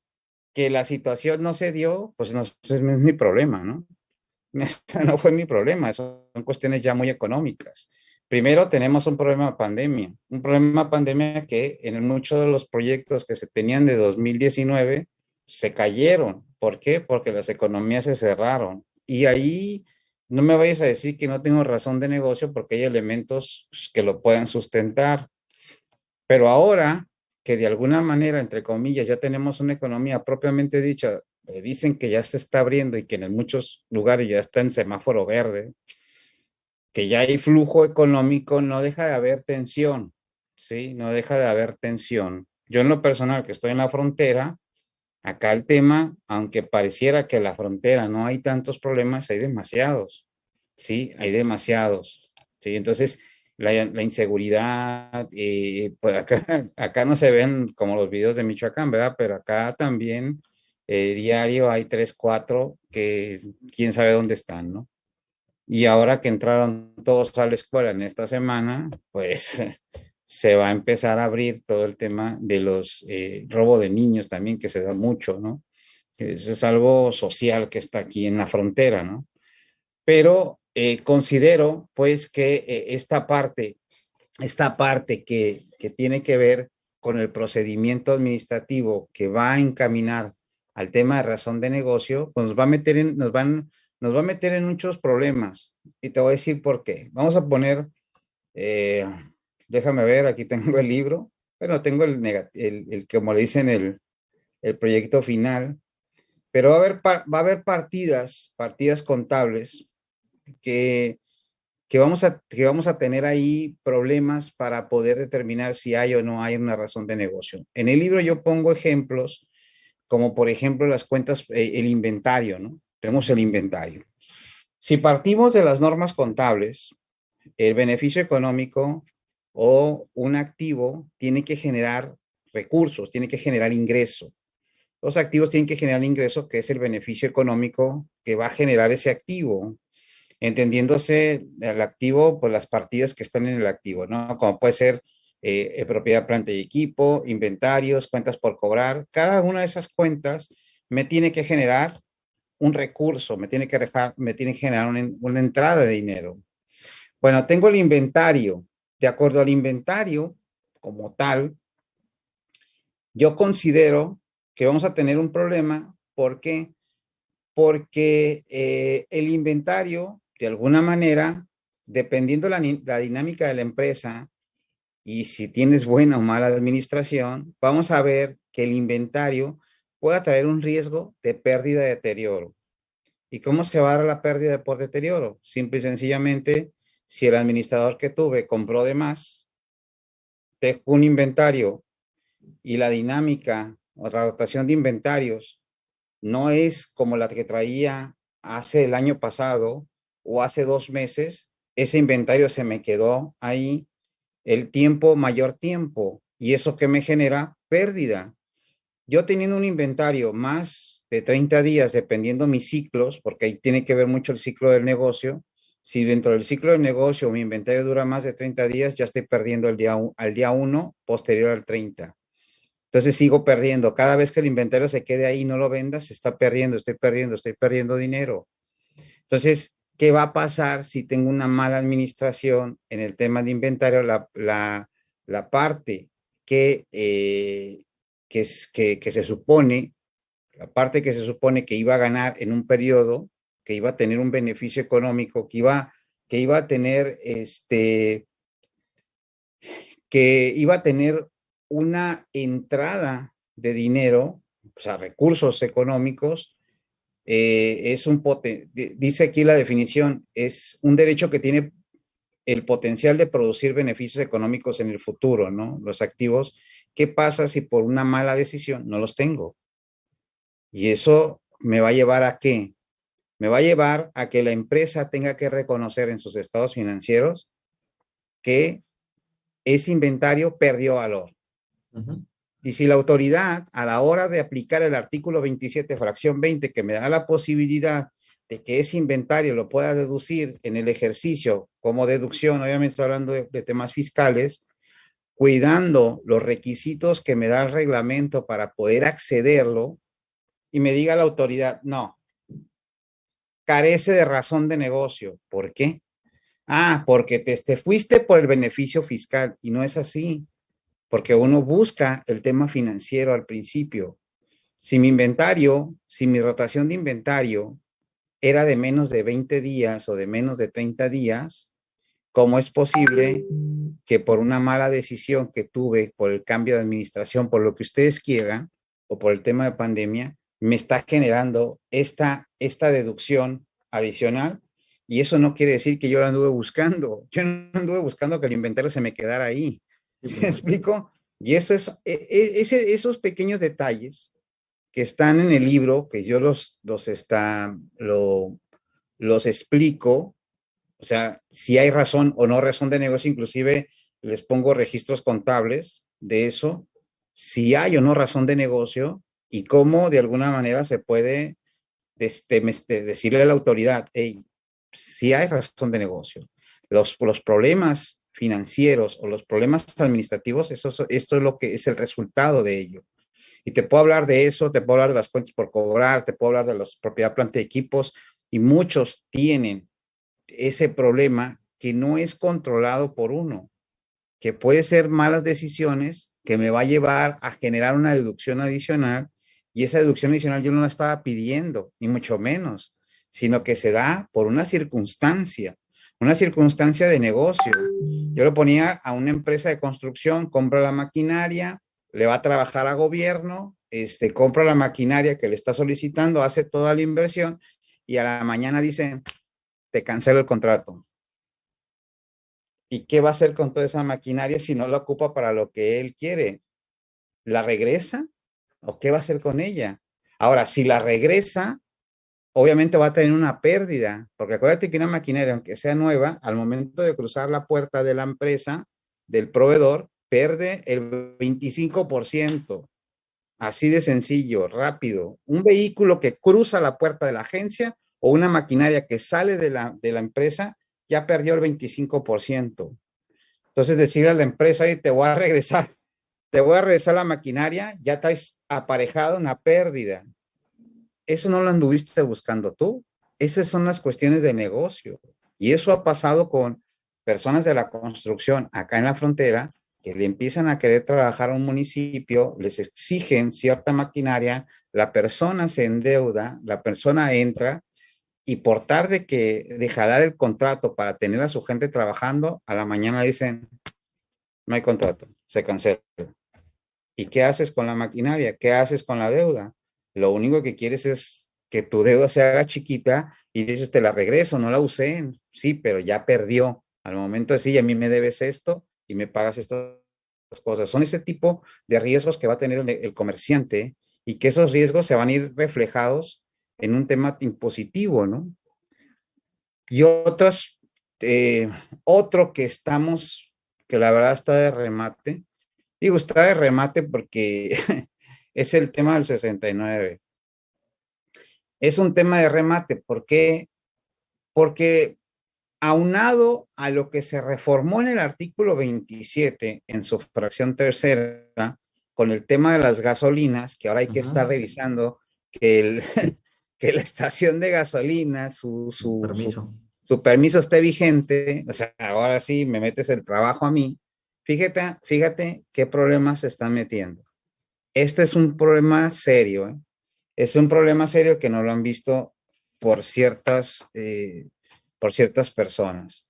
que la situación no se dio, pues no, es mi problema, ¿no? no fue mi problema, son cuestiones ya muy económicas. Primero tenemos un problema de pandemia, un problema de pandemia que en muchos de los proyectos que se tenían de 2019 se cayeron. ¿Por qué? Porque las economías se cerraron. Y ahí no me vayas a decir que no tengo razón de negocio porque hay elementos que lo puedan sustentar. Pero ahora que de alguna manera, entre comillas, ya tenemos una economía propiamente dicha, eh, dicen que ya se está abriendo y que en muchos lugares ya está en semáforo verde, que ya hay flujo económico, no deja de haber tensión, ¿sí? No deja de haber tensión. Yo en lo personal que estoy en la frontera, acá el tema, aunque pareciera que en la frontera no hay tantos problemas, hay demasiados, ¿sí? Hay demasiados, ¿sí? Entonces, la, inseguridad, eh, pues acá, acá no se ven como los videos de Michoacán, ¿verdad? Pero acá también eh, diario hay tres, cuatro que quién sabe dónde están, ¿no? Y ahora que entraron todos a la escuela en esta semana, pues se va a empezar a abrir todo el tema de los eh, robo de niños también, que se da mucho, ¿no? Eso es algo social que está aquí en la frontera, ¿no? Pero eh, considero, pues, que eh, esta parte, esta parte que, que tiene que ver con el procedimiento administrativo que va a encaminar al tema de razón de negocio, pues nos va a meter en, nos van nos va a meter en muchos problemas. Y te voy a decir por qué. Vamos a poner, eh, déjame ver, aquí tengo el libro. Bueno, tengo el, el, el como le dicen, el, el proyecto final. Pero va a haber, va a haber partidas, partidas contables que que vamos, a, que vamos a tener ahí problemas para poder determinar si hay o no hay una razón de negocio. En el libro yo pongo ejemplos, como por ejemplo las cuentas, eh, el inventario, ¿no? Tenemos el inventario. Si partimos de las normas contables, el beneficio económico o un activo tiene que generar recursos, tiene que generar ingreso. Los activos tienen que generar ingreso, que es el beneficio económico que va a generar ese activo entendiéndose el activo, pues las partidas que están en el activo, ¿no? Como puede ser eh, eh, propiedad, planta y equipo, inventarios, cuentas por cobrar. Cada una de esas cuentas me tiene que generar un recurso, me tiene que, dejar, me tiene que generar una, una entrada de dinero. Bueno, tengo el inventario. De acuerdo al inventario, como tal, yo considero que vamos a tener un problema. ¿Por qué? Porque eh, el inventario de alguna manera, dependiendo la, la dinámica de la empresa y si tienes buena o mala administración, vamos a ver que el inventario pueda traer un riesgo de pérdida de deterioro. ¿Y cómo se va a dar la pérdida por deterioro? Simple y sencillamente, si el administrador que tuve compró de más, dejó un inventario y la dinámica o la rotación de inventarios no es como la que traía hace el año pasado o hace dos meses, ese inventario se me quedó ahí el tiempo, mayor tiempo, y eso que me genera pérdida. Yo teniendo un inventario más de 30 días, dependiendo mis ciclos, porque ahí tiene que ver mucho el ciclo del negocio, si dentro del ciclo del negocio mi inventario dura más de 30 días, ya estoy perdiendo el día, al día 1 posterior al 30. Entonces sigo perdiendo. Cada vez que el inventario se quede ahí y no lo vendas, se está perdiendo, estoy perdiendo, estoy perdiendo dinero. Entonces, ¿Qué va a pasar si tengo una mala administración en el tema de inventario? La, parte que, eh, que, es, que, que, se supone, la parte que se supone que iba a ganar en un periodo, que iba a tener un beneficio económico, que iba, que iba a tener este, que iba a tener una entrada de dinero, o sea, recursos económicos, eh, es un dice aquí la definición, es un derecho que tiene el potencial de producir beneficios económicos en el futuro, ¿no? Los activos, ¿qué pasa si por una mala decisión no los tengo? Y eso me va a llevar a qué? Me va a llevar a que la empresa tenga que reconocer en sus estados financieros que ese inventario perdió valor. Y si la autoridad, a la hora de aplicar el artículo 27, fracción 20, que me da la posibilidad de que ese inventario lo pueda deducir en el ejercicio como deducción, obviamente estoy hablando de, temas fiscales, cuidando los requisitos que me da el reglamento para poder accederlo, y me diga la autoridad, no, carece de razón de negocio. ¿Por qué? Ah, porque te, te fuiste por el beneficio fiscal y no es así porque uno busca el tema financiero al principio. Si mi inventario, si mi rotación de inventario era de menos de 20 días o de menos de 30 días, ¿cómo es posible que por una mala decisión que tuve, por el cambio de administración, por lo que ustedes quieran, o por el tema de pandemia, me está generando esta, esta deducción adicional? Y eso no quiere decir que yo la anduve buscando. Yo no anduve buscando que el inventario se me quedara ahí. ¿Se me explico? Y eso es, e, e, ese, esos pequeños detalles que están en el libro, que yo los, los, está, lo, los explico, o sea, si hay razón o no razón de negocio, inclusive les pongo registros contables de eso, si hay o no razón de negocio y cómo de alguna manera se puede este, decirle a la autoridad, hey, si hay razón de negocio. Los, los problemas financieros o los problemas administrativos, eso, esto es lo que es el resultado de ello. Y te puedo hablar de eso, te puedo hablar de las cuentas por cobrar, te puedo hablar de las propiedad planta de equipos, y muchos tienen ese problema que no es controlado por uno, que puede ser malas decisiones que me va a llevar a generar una deducción adicional y esa deducción adicional yo no la estaba pidiendo, ni mucho menos, sino que se da por una circunstancia una circunstancia de negocio. Yo lo ponía a una empresa de construcción, compra la maquinaria, le va a trabajar a gobierno, este, compra la maquinaria que le está solicitando, hace toda la inversión y a la mañana dicen, te cancelo el contrato. ¿Y qué va a hacer con toda esa maquinaria si no la ocupa para lo que él quiere? ¿La regresa? ¿O qué va a hacer con ella? Ahora, si la regresa, obviamente va a tener una pérdida, porque acuérdate que una maquinaria, aunque sea nueva, al momento de cruzar la puerta de la empresa, del proveedor, pierde el 25%. Así de sencillo, rápido. Un vehículo que cruza la puerta de la agencia o una maquinaria que sale de la, de la empresa ya perdió el 25%. Entonces decirle a la empresa, oye, te voy a regresar, te voy a regresar la maquinaria, ya has aparejado una pérdida. Eso no lo anduviste buscando tú. Esas son las cuestiones de negocio. Y eso ha pasado con personas de la construcción acá en la frontera que le empiezan a querer trabajar a un municipio, les exigen cierta maquinaria, la persona se endeuda, la persona entra y por tarde que deja dar el contrato para tener a su gente trabajando, a la mañana dicen, no hay contrato, se cancela. ¿Y qué haces con la maquinaria? ¿Qué haces con la deuda? Lo único que quieres es que tu deuda se haga chiquita y dices, te la regreso, no la usé. Sí, pero ya perdió. Al momento de sí, a mí me debes esto y me pagas estas cosas. Son ese tipo de riesgos que va a tener el comerciante y que esos riesgos se van a ir reflejados en un tema impositivo, ¿no? Y otras, eh, otro que estamos, que la verdad está de remate, digo, está de remate porque es el tema del 69. Es un tema de remate, ¿por qué? Porque aunado a lo que se reformó en el artículo 27 en su fracción tercera, con el tema de las gasolinas, que ahora hay que estar revisando que el, que la estación de gasolina, su, su, permiso. Su, permiso esté vigente, o sea, ahora sí me metes el trabajo a mí, fíjate, fíjate qué problemas se están metiendo. Este es un problema serio, ¿eh? es un problema serio que no lo han visto por ciertas, eh, por ciertas personas.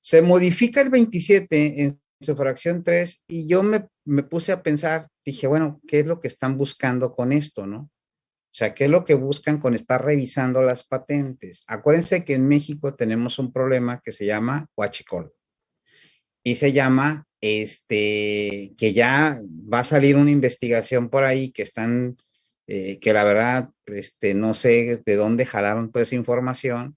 Se modifica el 27 en su fracción 3 y yo me, me puse a pensar, dije, bueno, ¿qué es lo que están buscando con esto, no? O sea, ¿qué es lo que buscan con estar revisando las patentes? Acuérdense que en México tenemos un problema que se llama huachicol. Y se llama, este, que ya va a salir una investigación por ahí que están, eh, que la verdad, este, no sé de dónde jalaron toda esa información,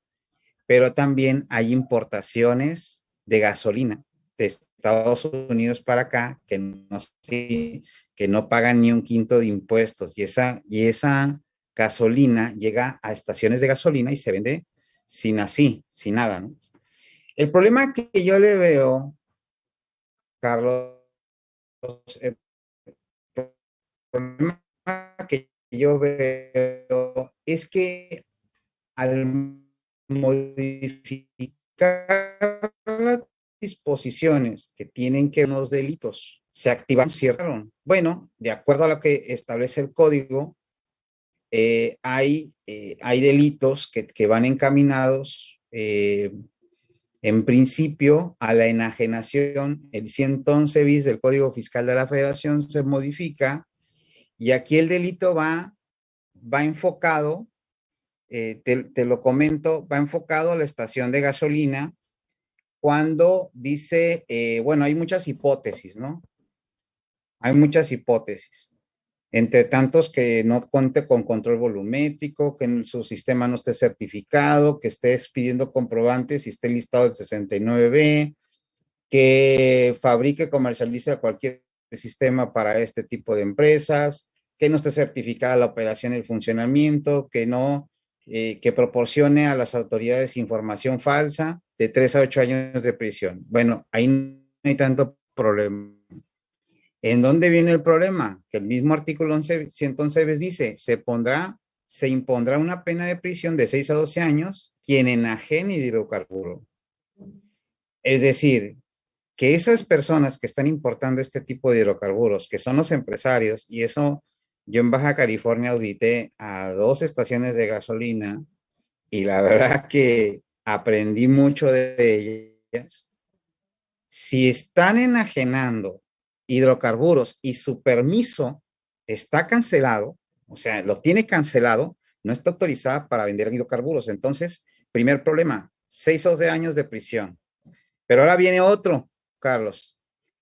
pero también hay importaciones de gasolina de Estados Unidos para acá que no, que no pagan ni un quinto de impuestos y esa, y esa gasolina llega a estaciones de gasolina y se vende sin así, sin nada. El problema que yo le veo, Carlos, el problema que yo veo es que al modificar las disposiciones que tienen que unos delitos se activan, cierto. Bueno, de acuerdo a lo que establece el código, eh, hay, eh, hay delitos que, van encaminados eh, en principio a la enajenación. El 111 bis del Código Fiscal de la Federación se modifica y aquí el delito va, va enfocado, te, te lo comento, va enfocado a la estación de gasolina cuando dice, bueno, hay muchas hipótesis, ¿no? Hay muchas hipótesis entre tantos que no cuente con control volumétrico, que en su sistema no esté certificado, que estés pidiendo comprobantes y esté listado el 69B, que fabrique, comercialice cualquier sistema para este tipo de empresas, que no esté certificada la operación y el funcionamiento, que no, eh, que proporcione a las autoridades información falsa de 3 a 8 años de prisión. Bueno, ahí no hay tanto problema. ¿En dónde viene el problema? Que el mismo artículo 111 dice, se pondrá, se impondrá una pena de prisión de 6 a 12 años quien enajene hidrocarburo. Es decir, que esas personas que están importando este tipo de hidrocarburos, que son los empresarios, y eso yo en Baja California audité a dos estaciones de gasolina y la verdad que aprendí mucho de ellas. Si están enajenando hidrocarburos y su permiso está cancelado, o sea, lo tiene cancelado, no está autorizada para vender hidrocarburos. Entonces, primer problema, seis o de años de prisión. Pero ahora viene otro, Carlos.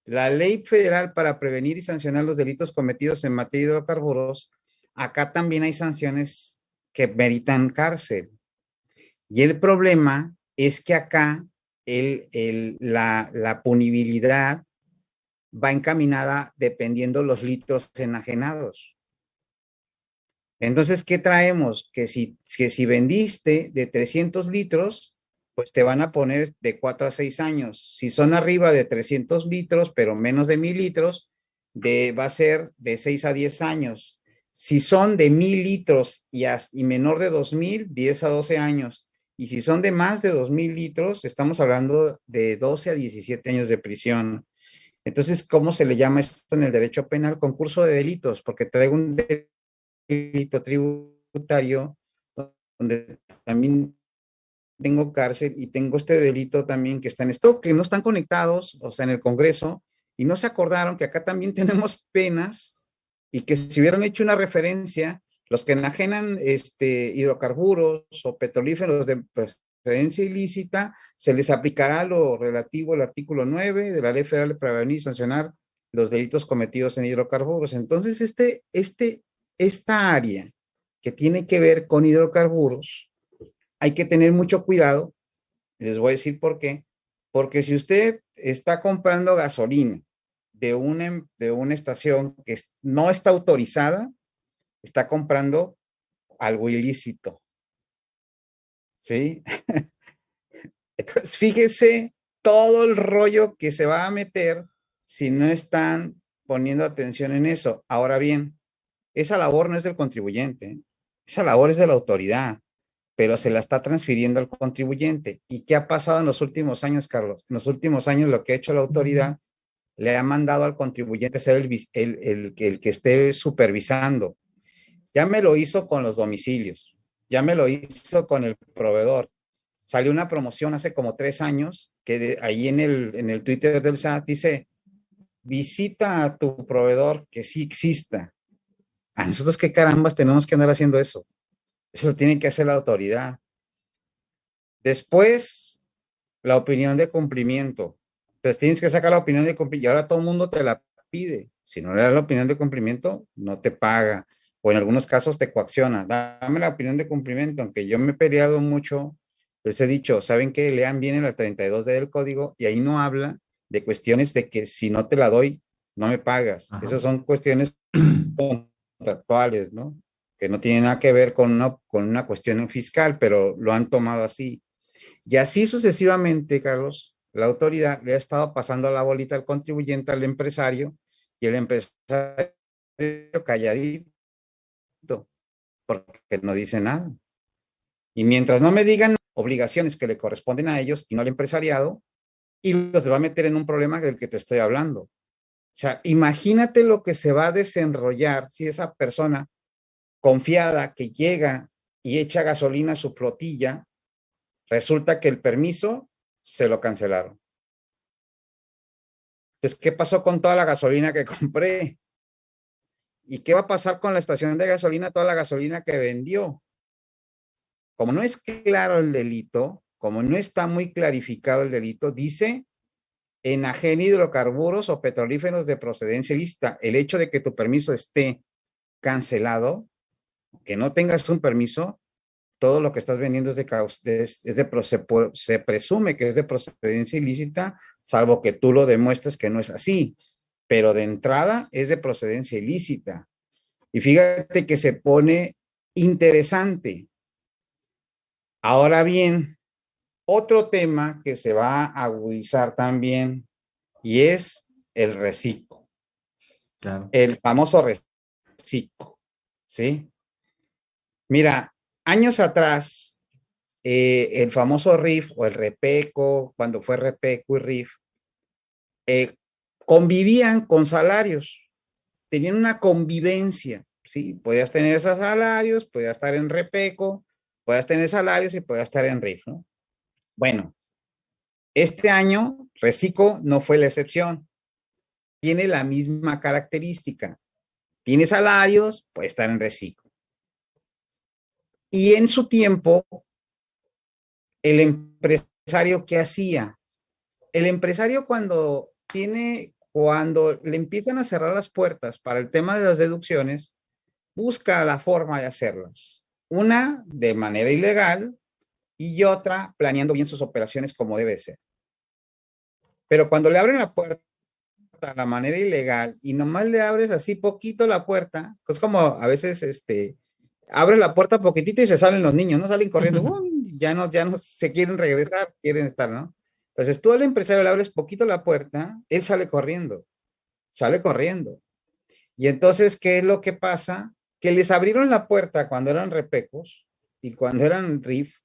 La ley federal para prevenir y sancionar los delitos cometidos en materia de hidrocarburos, acá también hay sanciones que meritan cárcel. Y el problema es que acá el, la, la punibilidad va encaminada dependiendo los litros enajenados. Entonces, ¿qué traemos? Que si, que si vendiste de 300 litros, pues te van a poner de 4 a 6 años. Si son arriba de 300 litros, pero menos de 1000 litros, de, va a ser de 6 a 10 años. Si son de 1000 litros y, y menor de 2000, 10 a 12 años. Y si son de más de 2.000 litros, estamos hablando de 12 a 17 años de prisión. Entonces, ¿cómo se le llama esto en el derecho penal? Concurso de delitos, porque traigo un delito tributario donde también tengo cárcel y tengo este delito también que está en esto, que no están conectados, o sea, en el Congreso, y no se acordaron que acá también tenemos penas y que si hubieran hecho una referencia los que enajenan este, hidrocarburos o petrolíferos de procedencia ilícita, se les aplicará lo relativo al artículo 9 de la Ley Federal de Prevenir y Sancionar los delitos cometidos en hidrocarburos. Entonces, este, este, esta área que tiene que ver con hidrocarburos, hay que tener mucho cuidado. Les voy a decir por qué. Porque si usted está comprando gasolina de una, de una estación que no está autorizada, está comprando algo ilícito. ¿Sí? Entonces, fíjese todo el rollo que se va a meter si no están poniendo atención en eso. Ahora bien, esa labor no es del contribuyente, esa labor es de la autoridad, pero se la está transfiriendo al contribuyente. ¿Y qué ha pasado en los últimos años, Carlos? En los últimos años lo que ha hecho la autoridad le ha mandado al contribuyente ser el, el, el que esté supervisando, ya me lo hizo con los domicilios, ya me lo hizo con el proveedor. Salió una promoción hace como tres años que ahí en el, en el Twitter del SAT dice, visita a tu proveedor que sí exista. A nosotros qué carambas tenemos que andar haciendo eso. Eso lo tiene que hacer la autoridad. Después, la opinión de cumplimiento. Entonces tienes que sacar la opinión de cumplimiento y ahora todo el mundo te la pide. Si no le das la opinión de cumplimiento, no te paga o en algunos casos te coacciona. Dame la opinión de cumplimiento, aunque yo me he peleado mucho, les he dicho, ¿saben que Lean bien el 32 del código y ahí no habla de cuestiones de que si no te la doy, no me pagas. Esas son cuestiones contractuales, ¿no? Que no tienen nada que ver con una, con una cuestión fiscal, pero lo han tomado así. Y así sucesivamente, Carlos, la autoridad le ha estado pasando la bolita al contribuyente, al empresario, y el empresario calladito porque no dice nada. Y mientras no me digan obligaciones que le corresponden a ellos y no al empresariado, y los va a meter en un problema del que te estoy hablando. O sea, imagínate lo que se va a desenrollar si esa persona confiada que llega y echa gasolina a su flotilla, resulta que el permiso se lo cancelaron. Entonces, ¿qué pasó con toda la gasolina que compré? ¿Y qué va a pasar con la estación de gasolina, toda la gasolina que vendió? Como no es claro el delito, como no está muy clarificado el delito, dice enajen hidrocarburos o petrolíferos de procedencia ilícita. El hecho de que tu permiso esté cancelado, que no tengas un permiso, todo lo que estás vendiendo es de, es, es de se, se presume que es de procedencia ilícita, salvo que tú lo demuestres que no es así pero de entrada es de procedencia ilícita. Y fíjate que se pone interesante. Ahora bien, otro tema que se va a agudizar también y es el reciclo. El famoso reciclo. ¿Sí? Mira, años atrás, eh, el famoso RIF o el REPECO, cuando fue REPECO y RIF, eh, convivían con salarios, tenían una convivencia, ¿sí? Podías tener esos salarios, podías estar en repeco, podías tener salarios y podías estar en RIF, ¿no? Bueno, este año Recico no fue la excepción. Tiene la misma característica. Tiene salarios, puede estar en Recico. Y en su tiempo, el empresario que hacía el empresario cuando tiene, cuando le empiezan a cerrar las puertas para el tema de las deducciones, busca la forma de hacerlas. Una de manera ilegal y otra planeando bien sus operaciones como debe ser. Pero cuando le abren la puerta a la manera ilegal y nomás le abres así poquito la puerta, es como a veces este, abre la puerta poquitito y se salen los niños, no salen corriendo, ya no, ya no se quieren regresar, quieren estar, ¿no? Entonces tú al empresario le abres poquito la puerta, él sale corriendo, sale corriendo. Y entonces, ¿qué es lo que pasa? Que les abrieron la puerta cuando eran repecos y cuando eran RIF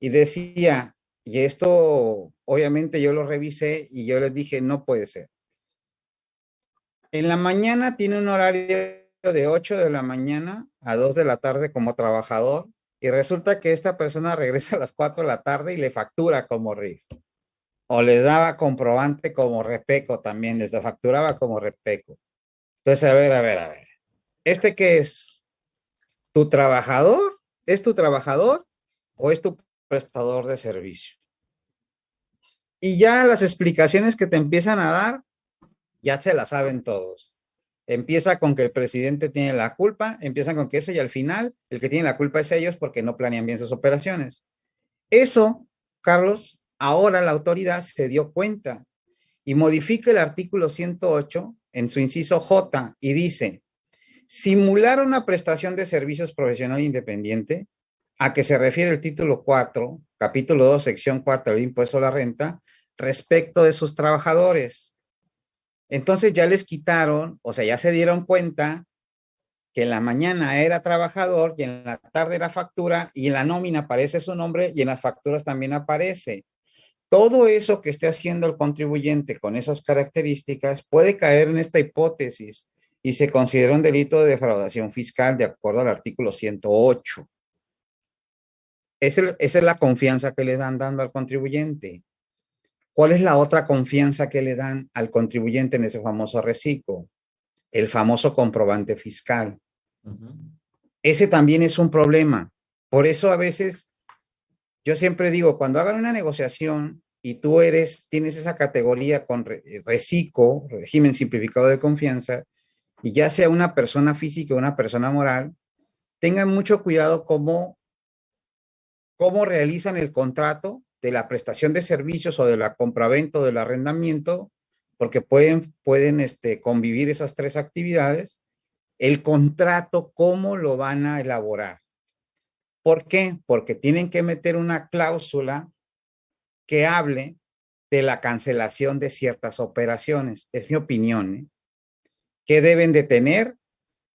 y decía, y esto obviamente yo lo revisé y yo les dije, no puede ser. En la mañana tiene un horario de 8 de la mañana a 2 de la tarde como trabajador y resulta que esta persona regresa a las 4 de la tarde y le factura como RIF. O le daba comprobante como repeco también, les facturaba como repeco. Entonces, a ver, a ver, a ver. ¿Este qué es? ¿Tu trabajador? ¿Es tu trabajador o es tu prestador de servicio? Y ya las explicaciones que te empiezan a dar, ya se las saben todos. Empieza con que el presidente tiene la culpa, empiezan con que eso y al final el que tiene la culpa es ellos porque no planean bien sus operaciones. Eso, Carlos, ahora la autoridad se dio cuenta y modifica el artículo 108 en su inciso J y dice, simular una prestación de servicios profesional independiente a que se refiere el título 4, capítulo 2, sección 4 del impuesto a la renta, respecto de sus trabajadores entonces ya les quitaron, o sea, ya se dieron cuenta que en la mañana era trabajador y en la tarde era factura y en la nómina aparece su nombre y en las facturas también aparece. Todo eso que esté haciendo el contribuyente con esas características puede caer en esta hipótesis y se considera un delito de defraudación fiscal de acuerdo al artículo 108. esa es la confianza que le dan dando al contribuyente. ¿Cuál es la otra confianza que le dan al contribuyente en ese famoso reciclo? El famoso comprobante fiscal. Ese también es un problema. Por eso a veces, yo siempre digo, cuando hagan una negociación y tú eres, tienes esa categoría con reciclo, régimen simplificado de confianza, y ya sea una persona física o una persona moral, tengan mucho cuidado cómo, cómo realizan el contrato de la prestación de servicios o de la compraventa o del arrendamiento, porque pueden, pueden este, convivir esas tres actividades, el contrato, ¿cómo lo van a elaborar? ¿Por qué? Porque tienen que meter una cláusula que hable de la cancelación de ciertas operaciones. Es mi opinión. ¿eh? ¿Qué deben de tener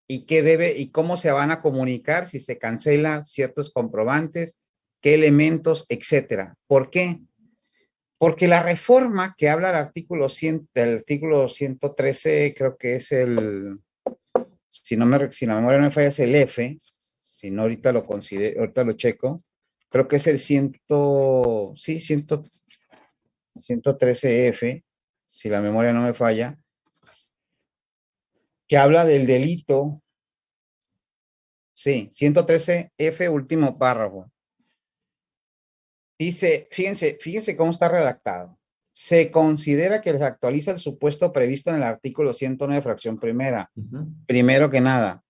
y qué debe y cómo se van a comunicar si se cancelan ciertos comprobantes qué elementos, etcétera. ¿Por qué? Porque la reforma que habla del artículo, 100, del artículo 113, creo que es el, si, no me, si la memoria no me falla, es el F, si no ahorita lo considero, ahorita lo checo, creo que es el 100, sí, 100, 113F, si la memoria no me falla, que habla del delito, sí, 113F, último párrafo, Dice, fíjense, fíjense cómo está redactado. Se considera que se actualiza el supuesto previsto en el artículo 109, fracción primera. Primero que nada,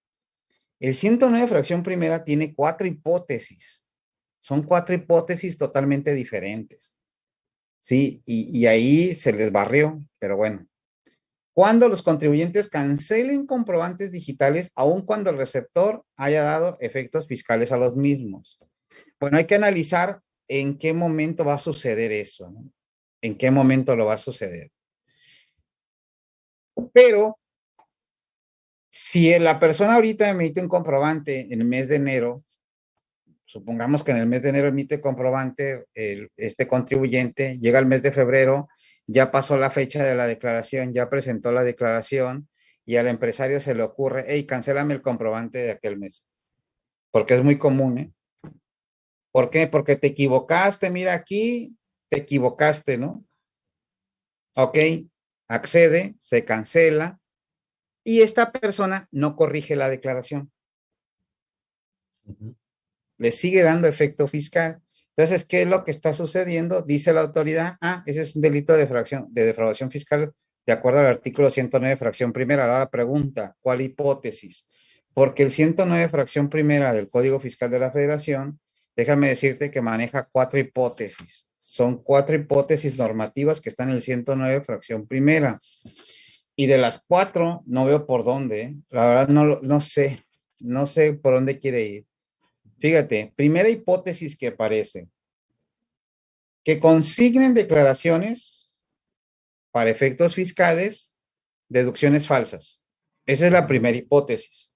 el 109, fracción primera, tiene cuatro hipótesis. Son cuatro hipótesis totalmente diferentes. Sí, y, ahí se les barrió, pero bueno. Cuando los contribuyentes cancelen comprobantes digitales, aun cuando el receptor haya dado efectos fiscales a los mismos. Bueno, hay que analizar en qué momento va a suceder eso, ¿En qué momento lo va a suceder? Pero si la persona ahorita emite un comprobante en el mes de enero, supongamos que en el mes de enero emite comprobante este contribuyente, llega el mes de febrero, ya pasó la fecha de la declaración, ya presentó la declaración y al empresario se le ocurre, hey, cancélame el comprobante de aquel mes. Porque es muy común, ¿eh? ¿Por qué? Porque te equivocaste, mira aquí, te equivocaste, ¿no? Ok, accede, se cancela y esta persona no corrige la declaración. Le sigue dando efecto fiscal. Entonces, ¿qué es lo que está sucediendo? Dice la autoridad, ah, ese es un delito de defraudación, de defraudación fiscal de acuerdo al artículo 109, fracción primera. Ahora la pregunta, ¿cuál hipótesis? Porque el 109, fracción primera del Código Fiscal de la Federación, déjame decirte que maneja cuatro hipótesis. Son cuatro hipótesis normativas que están en el 109, fracción primera. Y de las cuatro, no veo por dónde. ¿eh? La verdad, no, no sé. No sé por dónde quiere ir. Fíjate, primera hipótesis que aparece. Que consignen declaraciones para efectos fiscales, deducciones falsas. Esa es la primera hipótesis.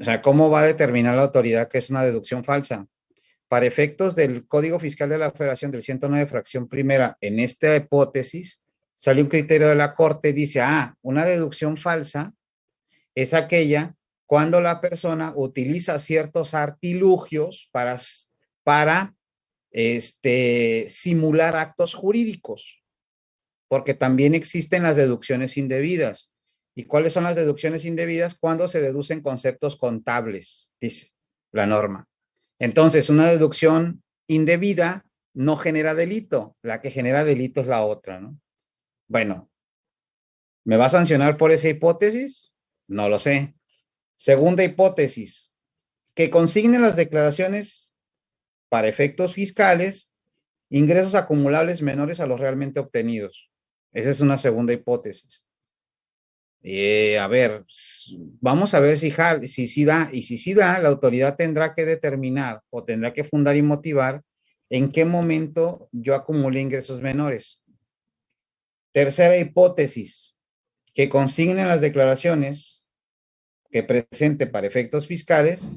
O sea, ¿cómo va a determinar la autoridad que es una deducción falsa? Para efectos del Código Fiscal de la Federación del 109, fracción primera, en esta hipótesis, sale un criterio de la Corte, dice, ah, una deducción falsa es aquella cuando la persona utiliza ciertos artilugios para, para este, simular actos jurídicos porque también existen las deducciones indebidas. ¿Y cuáles son las deducciones indebidas? Cuando se deducen conceptos contables, dice la norma. Entonces, una deducción indebida no genera delito. La que genera delito es la otra, ¿no? Bueno, ¿me va a sancionar por esa hipótesis? No lo sé. Segunda hipótesis, que consignen las declaraciones para efectos fiscales, ingresos acumulables menores a los realmente obtenidos. Esa es una segunda hipótesis. Eh, a ver, vamos a ver si, si sí da, y si sí da, la autoridad tendrá que determinar o tendrá que fundar y motivar en qué momento yo acumulé ingresos menores. Tercera hipótesis, que consignen las declaraciones que presente para efectos fiscales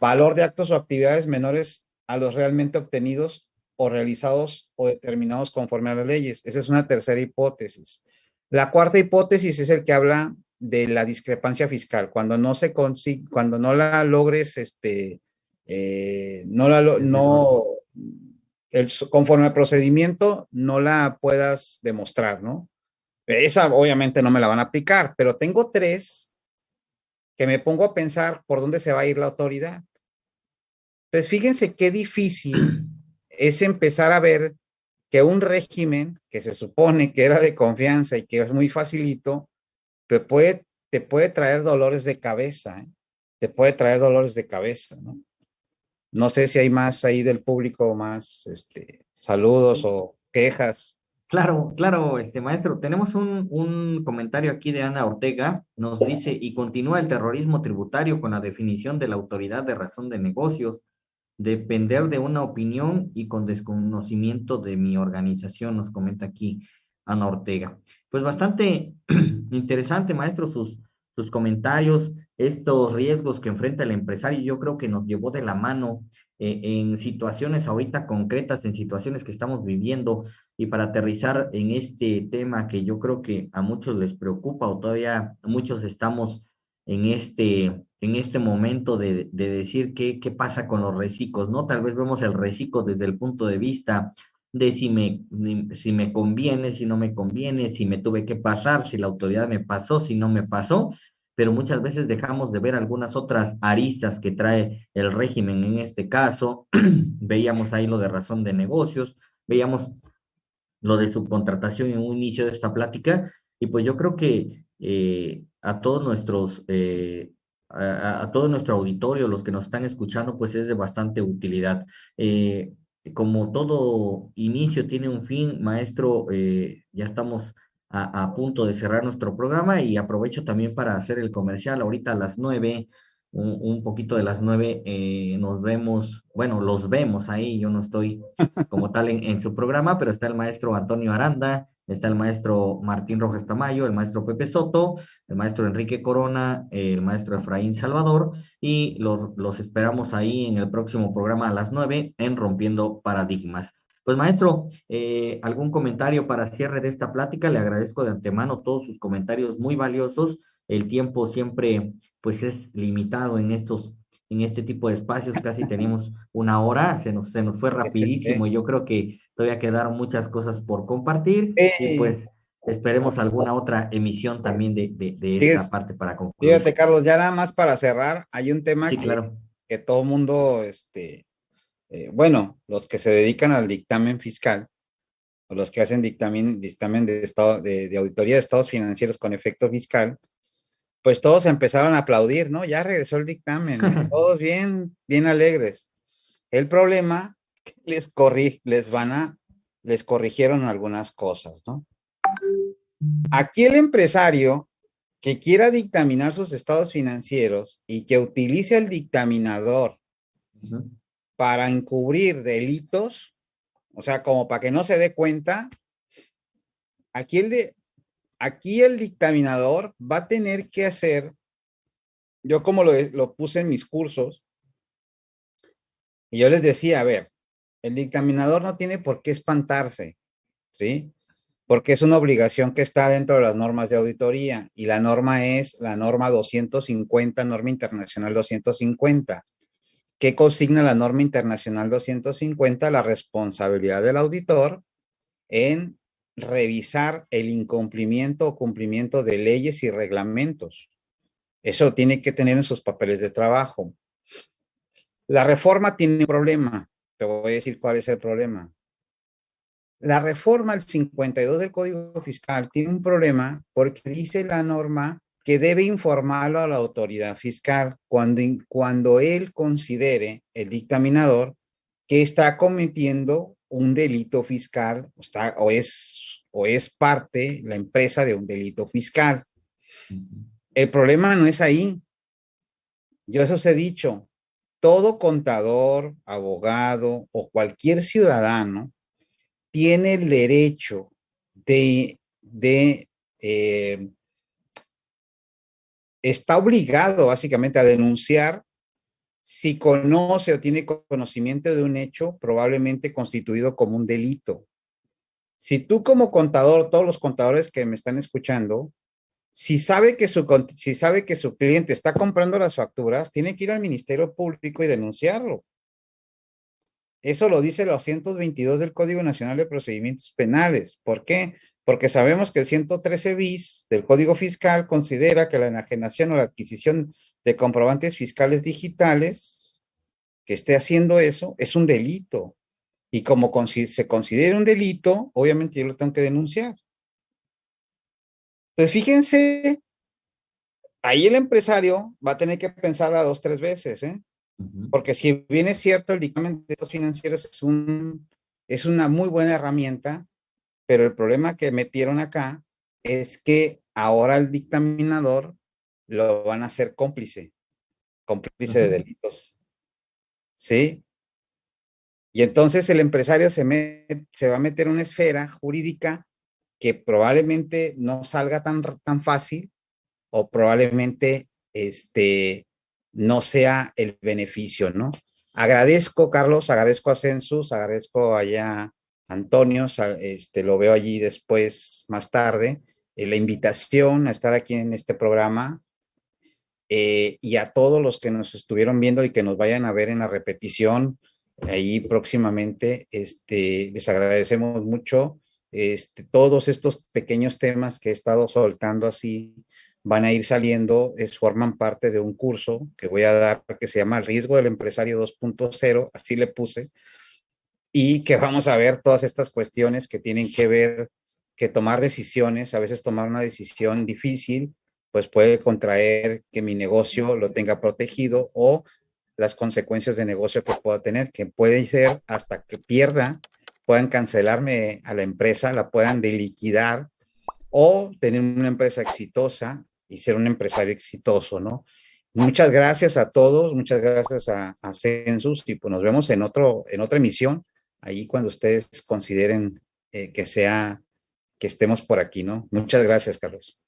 valor de actos o actividades menores a los realmente obtenidos o realizados o determinados conforme a las leyes. Esa es una tercera hipótesis. La cuarta hipótesis es el que habla de la discrepancia fiscal, cuando no se consigue, cuando no la logres, este, eh, no la, no, el, conforme al procedimiento, no la puedas demostrar, ¿no? Esa obviamente no me la van a aplicar, pero tengo tres que me pongo a pensar por dónde se va a ir la autoridad. Entonces, fíjense qué difícil es empezar a ver que un régimen que se supone que era de confianza y que es muy facilito, te puede, te puede traer dolores de cabeza, ¿eh? te puede traer dolores de cabeza, ¿no? No sé si hay más ahí del público, más este, saludos o quejas. Claro, claro, este maestro. Tenemos un, un, comentario aquí de Ana Ortega. Nos dice, y continúa el terrorismo tributario con la definición de la autoridad de razón de negocios depender de una opinión y con desconocimiento de mi organización, nos comenta aquí Ana Ortega. Pues bastante interesante, maestro, sus, sus comentarios, estos riesgos que enfrenta el empresario, yo creo que nos llevó de la mano en situaciones ahorita concretas, en situaciones que estamos viviendo, y para aterrizar en este tema que yo creo que a muchos les preocupa o todavía muchos estamos en este, en este momento de, de decir qué, qué pasa con los reciclos, ¿no? Tal vez vemos el reciclo desde el punto de vista de si me, si me conviene, si no me conviene, si me tuve que pasar, si la autoridad me pasó, si no me pasó, pero muchas veces dejamos de ver algunas otras aristas que trae el régimen en este caso. veíamos ahí lo de razón de negocios, veíamos lo de subcontratación en un inicio de esta plática, y pues yo creo que eh, a todos nuestros, eh, a, todo nuestro auditorio, los que nos están escuchando, pues es de bastante utilidad. Eh, como todo inicio tiene un fin, maestro, ya estamos a, a, punto de cerrar nuestro programa y aprovecho también para hacer el comercial. Ahorita a las nueve, un, un poquito de las nueve, nos vemos, bueno, los vemos ahí, yo no estoy como tal en, en su programa, pero está el maestro Antonio Aranda, Está el maestro Martín Rojas Tamayo, el maestro Pepe Soto, el maestro Enrique Corona, el maestro Efraín Salvador, y los, los esperamos ahí en el próximo programa a las nueve en Rompiendo Paradigmas. Pues maestro, eh, algún comentario para cierre de esta plática. Le agradezco de antemano todos sus comentarios muy valiosos. El tiempo siempre pues es limitado en estos en este tipo de espacios. Casi tenemos una hora, se nos, se nos fue rapidísimo. Yo creo que todavía quedaron muchas cosas por compartir y pues esperemos alguna otra emisión también de, de, esta parte para concluir. Fíjate, Carlos, ya nada más para cerrar, hay un tema que, claro. que todo mundo este, eh, bueno, los que se dedican al dictamen fiscal, o los que hacen dictamen, dictamen de, estado, de, auditoría de estados financieros con efecto fiscal, pues todos empezaron a aplaudir, ¿no? Ya regresó el dictamen, todos bien, bien alegres. El problema, les, corri les van a, les corrigieron algunas cosas, ¿no? Aquí el empresario que quiera dictaminar sus estados financieros y que utilice el dictaminador para encubrir delitos, o sea, como para que no se dé cuenta, aquí el, aquí el dictaminador va a tener que hacer, yo como lo, lo puse en mis cursos, y yo les decía, a ver, el dictaminador no tiene por qué espantarse, ¿sí? Porque es una obligación que está dentro de las normas de auditoría y la norma es la norma 250, norma internacional 250. ¿Qué consigna la norma internacional 250? La responsabilidad del auditor en revisar el incumplimiento o cumplimiento de leyes y reglamentos. Eso tiene que tener en sus papeles de trabajo. La reforma tiene un problema. Te voy a decir cuál es el problema. La reforma el 52 del Código Fiscal tiene un problema porque dice la norma que debe informarlo a la autoridad fiscal cuando, cuando él considere, el dictaminador, que está cometiendo un delito fiscal o, está, o, es, o es parte, la empresa, de un delito fiscal. El problema no es ahí. Yo eso os he dicho. Todo contador, abogado o cualquier ciudadano tiene el derecho de, de eh, está obligado básicamente a denunciar si conoce o tiene conocimiento de un hecho probablemente constituido como un delito. Si tú como contador, todos los contadores que me están escuchando, si sabe que su, si sabe que su cliente está comprando las facturas, tiene que ir al Ministerio Público y denunciarlo. Eso lo dice el 222 del Código Nacional de Procedimientos Penales. ¿Por qué? Porque sabemos que el 113 bis del Código Fiscal considera que la enajenación o la adquisición de comprobantes fiscales digitales que esté haciendo eso es un delito. Y como se considera un delito, obviamente yo lo tengo que denunciar. Entonces, fíjense, ahí el empresario va a tener que pensar a dos, tres veces, ¿eh? Porque si bien es cierto, el dictamen de estos financieros es, un, es una muy buena herramienta, pero el problema que metieron acá es que ahora el dictaminador lo van a hacer cómplice, cómplice de delitos. ¿Sí? Y entonces el empresario se, se va a meter en una esfera jurídica que probablemente no salga tan, tan fácil o probablemente este, no sea el beneficio, ¿no? Agradezco, Carlos, agradezco a Census, agradezco allá Antonio, este, lo veo allí después, más tarde, eh, la invitación a estar aquí en este programa eh, y a todos los que nos estuvieron viendo y que nos vayan a ver en la repetición ahí próximamente, este, les agradecemos mucho. Este, todos estos pequeños temas que he estado soltando así van a ir saliendo, es, forman parte de un curso que voy a dar que se llama Riesgo del Empresario 2.0, así le puse, y que vamos a ver todas estas cuestiones que tienen que ver, que tomar decisiones, a veces tomar una decisión difícil, pues puede contraer que mi negocio lo tenga protegido o las consecuencias de negocio que pueda tener, que puede ser hasta que pierda, puedan cancelarme a la empresa, la puedan deliquidar o tener una empresa exitosa y ser un empresario exitoso, ¿no? Muchas gracias a todos, muchas gracias a, a Census y pues nos vemos en, otro, en otra emisión ahí cuando ustedes consideren eh, que sea, que estemos por aquí, ¿no? Muchas gracias, Carlos.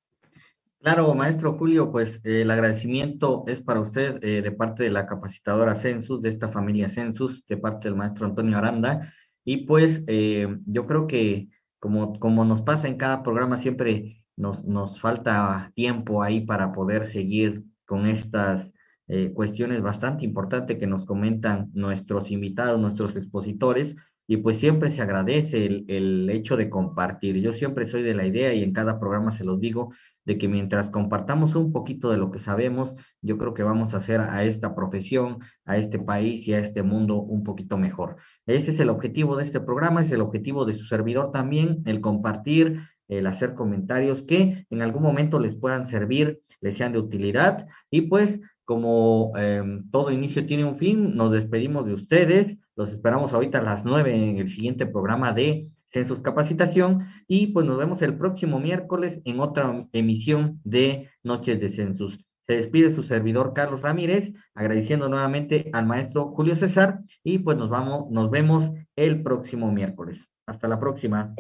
Claro, maestro Julio, pues eh, el agradecimiento es para usted eh, de parte de la capacitadora Census, de esta familia Census, de parte del maestro Antonio Aranda. Y pues yo creo que como, como nos pasa en cada programa, siempre nos, nos falta tiempo ahí para poder seguir con estas eh, cuestiones bastante importantes que nos comentan nuestros invitados, nuestros expositores, y pues siempre se agradece el, el, hecho de compartir. Yo siempre soy de la idea y en cada programa se los digo, de que mientras compartamos un poquito de lo que sabemos, yo creo que vamos a hacer a esta profesión, a este país y a este mundo un poquito mejor. Ese es el objetivo de este programa, es el objetivo de su servidor también, el compartir, el hacer comentarios que en algún momento les puedan servir, les sean de utilidad y pues como eh, todo inicio tiene un fin, nos despedimos de ustedes. Los esperamos ahorita a las nueve en el siguiente programa de Census Capacitación y pues nos vemos el próximo miércoles en otra emisión de Noches de Census. Se despide su servidor Carlos Ramírez, agradeciendo nuevamente al maestro Julio César y pues nos vamos, nos vemos el próximo miércoles. Hasta la próxima.